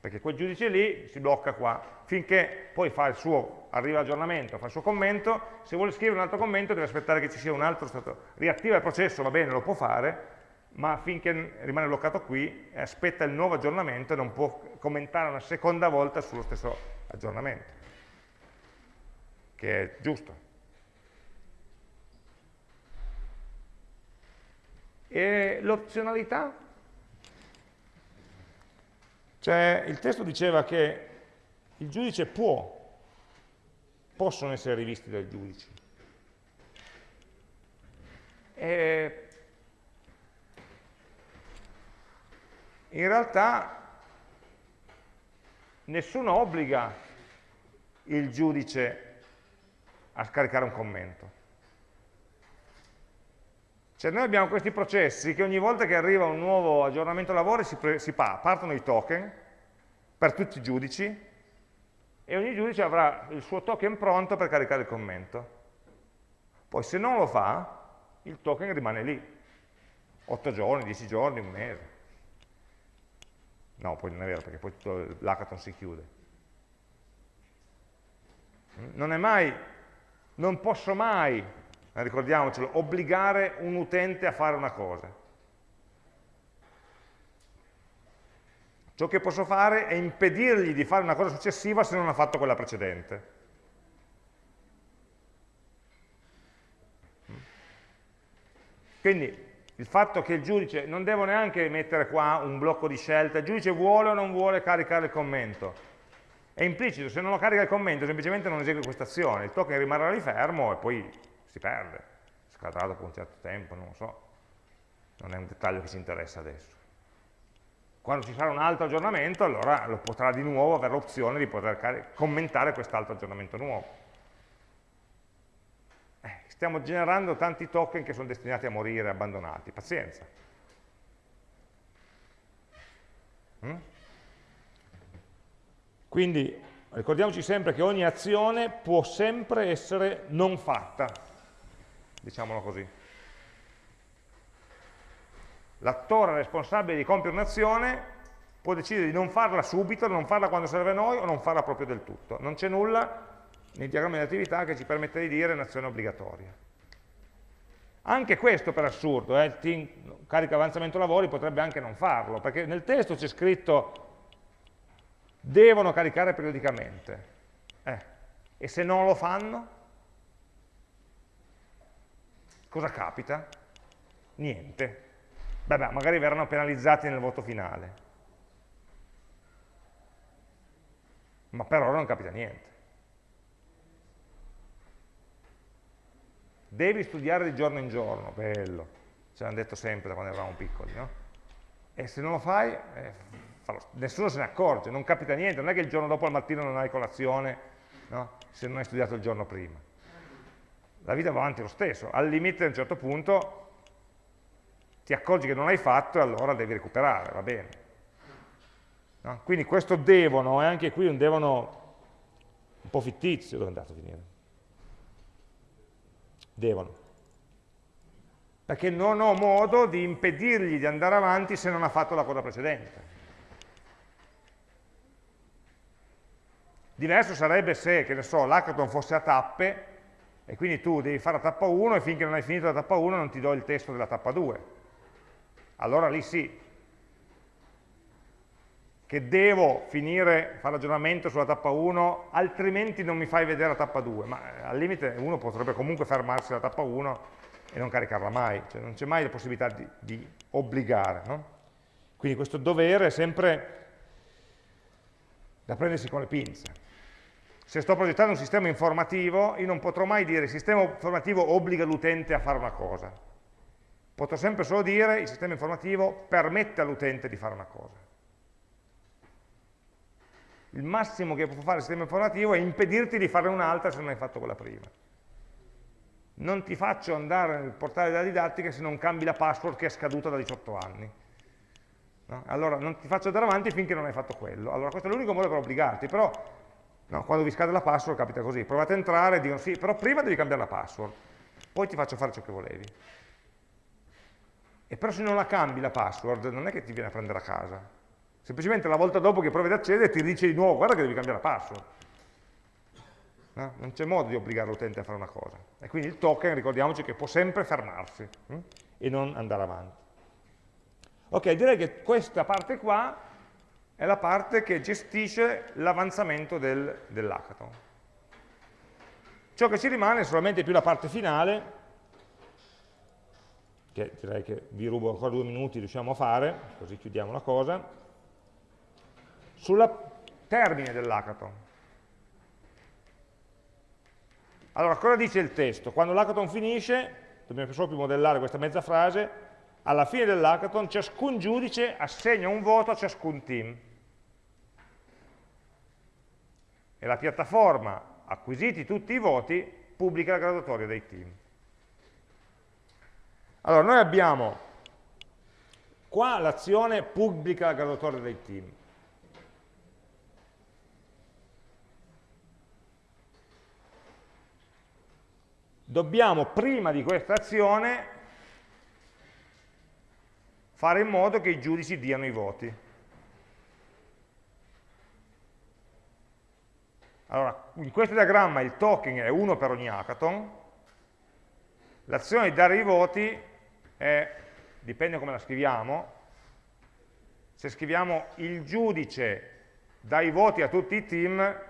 Perché quel giudice lì si blocca qua. Finché poi fa il suo, arriva l'aggiornamento, fa il suo commento se vuole scrivere un altro commento deve aspettare che ci sia un altro stato riattiva il processo, va bene, lo può fare ma finché rimane bloccato qui aspetta il nuovo aggiornamento e non può commentare una seconda volta sullo stesso aggiornamento, che è giusto. E l'opzionalità? Cioè, il testo diceva che il giudice può, possono essere rivisti dai giudici. E in realtà nessuno obbliga il giudice a scaricare un commento. Cioè noi abbiamo questi processi che ogni volta che arriva un nuovo aggiornamento lavori si, si partono i token per tutti i giudici e ogni giudice avrà il suo token pronto per caricare il commento. Poi se non lo fa, il token rimane lì, 8 giorni, 10 giorni, un mese. No, poi non è vero, perché poi tutto l'hackathon si chiude. Non è mai, non posso mai, ricordiamocelo, obbligare un utente a fare una cosa. Ciò che posso fare è impedirgli di fare una cosa successiva se non ha fatto quella precedente. Quindi il fatto che il giudice non devo neanche mettere qua un blocco di scelta, il giudice vuole o non vuole caricare il commento. È implicito, se non lo carica il commento semplicemente non esegue questa azione, il token rimarrà lì fermo e poi si perde, scadrà dopo un certo tempo, non lo so, non è un dettaglio che ci interessa adesso. Quando ci sarà un altro aggiornamento allora lo potrà di nuovo avere l'opzione di poter commentare quest'altro aggiornamento nuovo stiamo generando tanti token che sono destinati a morire, abbandonati, pazienza. Mm? Quindi ricordiamoci sempre che ogni azione può sempre essere non fatta, diciamolo così. L'attore responsabile di compiere un'azione può decidere di non farla subito, non farla quando serve a noi o non farla proprio del tutto. Non c'è nulla nei diagrammi di attività che ci permette di dire un'azione obbligatoria. Anche questo per assurdo, eh, il team carica avanzamento lavori potrebbe anche non farlo, perché nel testo c'è scritto devono caricare periodicamente. Eh. E se non lo fanno? Cosa capita? Niente. Beh, magari verranno penalizzati nel voto finale. Ma per ora non capita niente. Devi studiare di giorno in giorno, bello, ce l'hanno detto sempre da quando eravamo piccoli, no? E se non lo fai, eh, nessuno se ne accorge, non capita niente, non è che il giorno dopo al mattino non hai colazione, no? se non hai studiato il giorno prima. La vita va avanti lo stesso, al limite a un certo punto ti accorgi che non hai fatto e allora devi recuperare, va bene. No? Quindi questo devono è anche qui un devono un po' fittizio, dove è andato a finire? Devono. Perché non ho modo di impedirgli di andare avanti se non ha fatto la cosa precedente. Diverso sarebbe se, che ne so, l'hackathon fosse a tappe e quindi tu devi fare la tappa 1 e finché non hai finito la tappa 1 non ti do il testo della tappa 2. Allora lì sì, che devo finire, fare ragionamento sulla tappa 1, altrimenti non mi fai vedere la tappa 2, ma eh, al limite uno potrebbe comunque fermarsi alla tappa 1 e non caricarla mai, cioè non c'è mai la possibilità di, di obbligare. No? Quindi questo dovere è sempre da prendersi con le pinze. Se sto progettando un sistema informativo, io non potrò mai dire il sistema informativo obbliga l'utente a fare una cosa. Potrò sempre solo dire il sistema informativo permette all'utente di fare una cosa il massimo che può fare il sistema informativo è impedirti di fare un'altra se non hai fatto quella prima. Non ti faccio andare nel portale della didattica se non cambi la password che è scaduta da 18 anni. No? Allora non ti faccio andare avanti finché non hai fatto quello. Allora questo è l'unico modo per obbligarti, però no, quando vi scade la password capita così. Provate a entrare e dicono sì, però prima devi cambiare la password, poi ti faccio fare ciò che volevi. E però se non la cambi la password non è che ti viene a prendere a casa, Semplicemente la volta dopo che provi ad accedere ti dice di nuovo guarda che devi cambiare la password. No? Non c'è modo di obbligare l'utente a fare una cosa. E quindi il token, ricordiamoci che può sempre fermarsi hm? e non andare avanti. Ok, direi che questa parte qua è la parte che gestisce l'avanzamento del, dell'hackathon. Ciò che ci rimane è solamente più la parte finale, che direi che vi rubo ancora due minuti, riusciamo a fare, così chiudiamo la cosa sul termine dell'hackathon. Allora, cosa dice il testo? Quando l'hackathon finisce, dobbiamo solo più modellare questa mezza frase, alla fine dell'hackathon ciascun giudice assegna un voto a ciascun team. E la piattaforma, acquisiti tutti i voti, pubblica la graduatoria dei team. Allora, noi abbiamo qua l'azione pubblica la graduatoria dei team. Dobbiamo prima di questa azione fare in modo che i giudici diano i voti. Allora, in questo diagramma il token è uno per ogni hackathon, l'azione di dare i voti è, dipende come la scriviamo, se scriviamo il giudice dà i voti a tutti i team,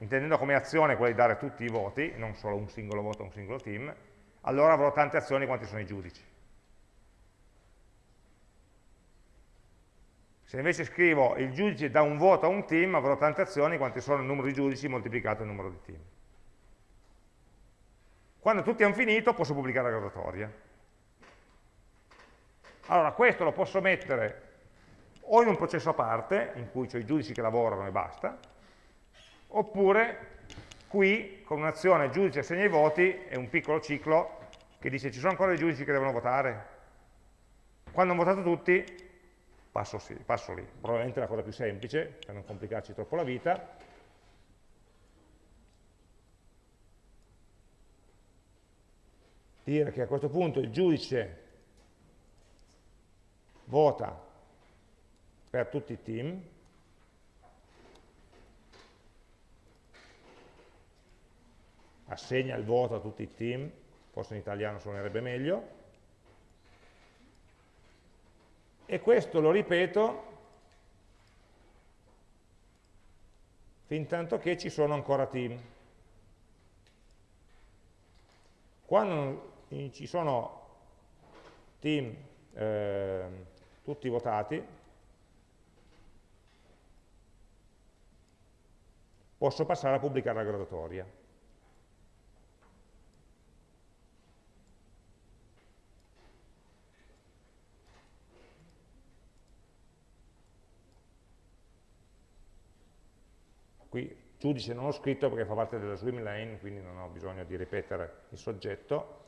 intendendo come azione quella di dare tutti i voti, non solo un singolo voto a un singolo team, allora avrò tante azioni quanti sono i giudici. Se invece scrivo il giudice dà un voto a un team, avrò tante azioni quanti sono il numero di giudici moltiplicato il numero di team. Quando tutti hanno finito posso pubblicare la graduatoria. Allora questo lo posso mettere o in un processo a parte, in cui ho i giudici che lavorano e basta, oppure qui con un'azione giudice assegna i voti è un piccolo ciclo che dice ci sono ancora dei giudici che devono votare? Quando hanno votato tutti passo, sì, passo lì. Probabilmente la cosa più semplice per non complicarci troppo la vita. Dire che a questo punto il giudice vota per tutti i team assegna il voto a tutti i team, forse in italiano suonerebbe meglio, e questo lo ripeto fin tanto che ci sono ancora team. Quando ci sono team eh, tutti votati, posso passare a pubblicare la graduatoria. Qui giudice non ho scritto perché fa parte della swim lane, quindi non ho bisogno di ripetere il soggetto.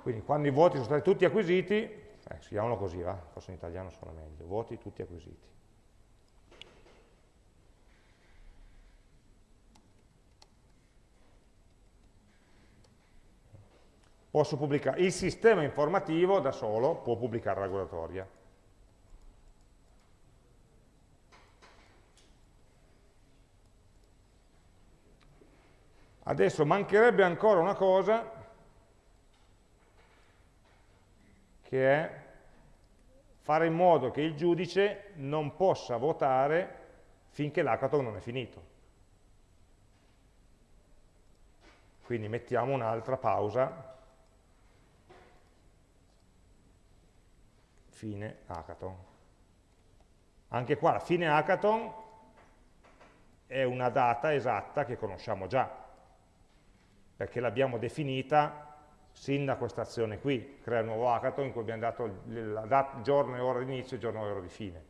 Quindi quando i voti sono stati tutti acquisiti, eh, scriviamolo così, va? forse in italiano suona meglio, voti tutti acquisiti. Posso pubblicare, il sistema informativo da solo può pubblicare la graduatoria. Adesso mancherebbe ancora una cosa, che è fare in modo che il giudice non possa votare finché l'hackathon non è finito. Quindi mettiamo un'altra pausa, fine hackathon. Anche qua la fine hackathon è una data esatta che conosciamo già, perché l'abbiamo definita sin da questa azione qui, crea un nuovo hackathon in cui abbiamo dato il giorno e ora di inizio e giorno e ora di fine.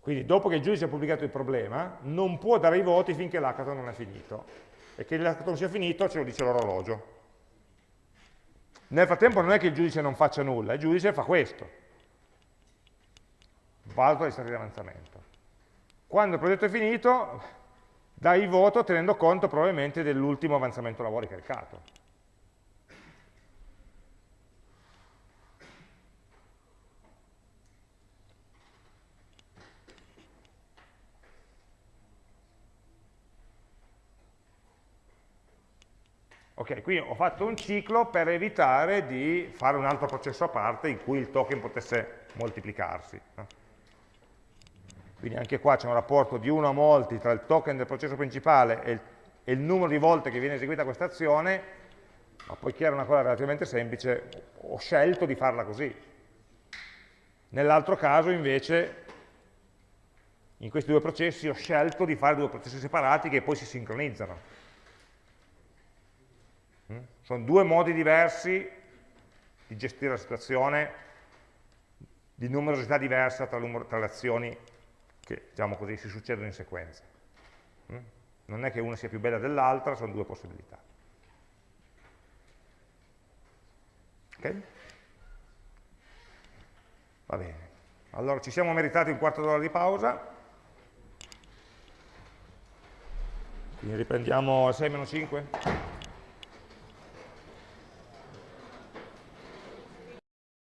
Quindi dopo che il giudice ha pubblicato il problema, non può dare i voti finché l'hackathon non è finito. E che l'hackathon sia finito ce lo dice l'orologio. Nel frattempo non è che il giudice non faccia nulla, il giudice fa questo. Valuta gli stati di avanzamento. Quando il progetto è finito, dai voto tenendo conto probabilmente dell'ultimo avanzamento lavori caricato. Ok, qui ho fatto un ciclo per evitare di fare un altro processo a parte in cui il token potesse moltiplicarsi. Quindi anche qua c'è un rapporto di 1 a molti tra il token del processo principale e il, e il numero di volte che viene eseguita questa azione, ma poiché era una cosa relativamente semplice, ho scelto di farla così. Nell'altro caso invece, in questi due processi, ho scelto di fare due processi separati che poi si sincronizzano. Mm? Sono due modi diversi di gestire la situazione, di numerosità diversa tra, tra le azioni che diciamo così, si succedono in sequenza. Mm? Non è che una sia più bella dell'altra, sono due possibilità. Ok? Va bene. Allora ci siamo meritati un quarto d'ora di pausa. Quindi riprendiamo alle 6 5.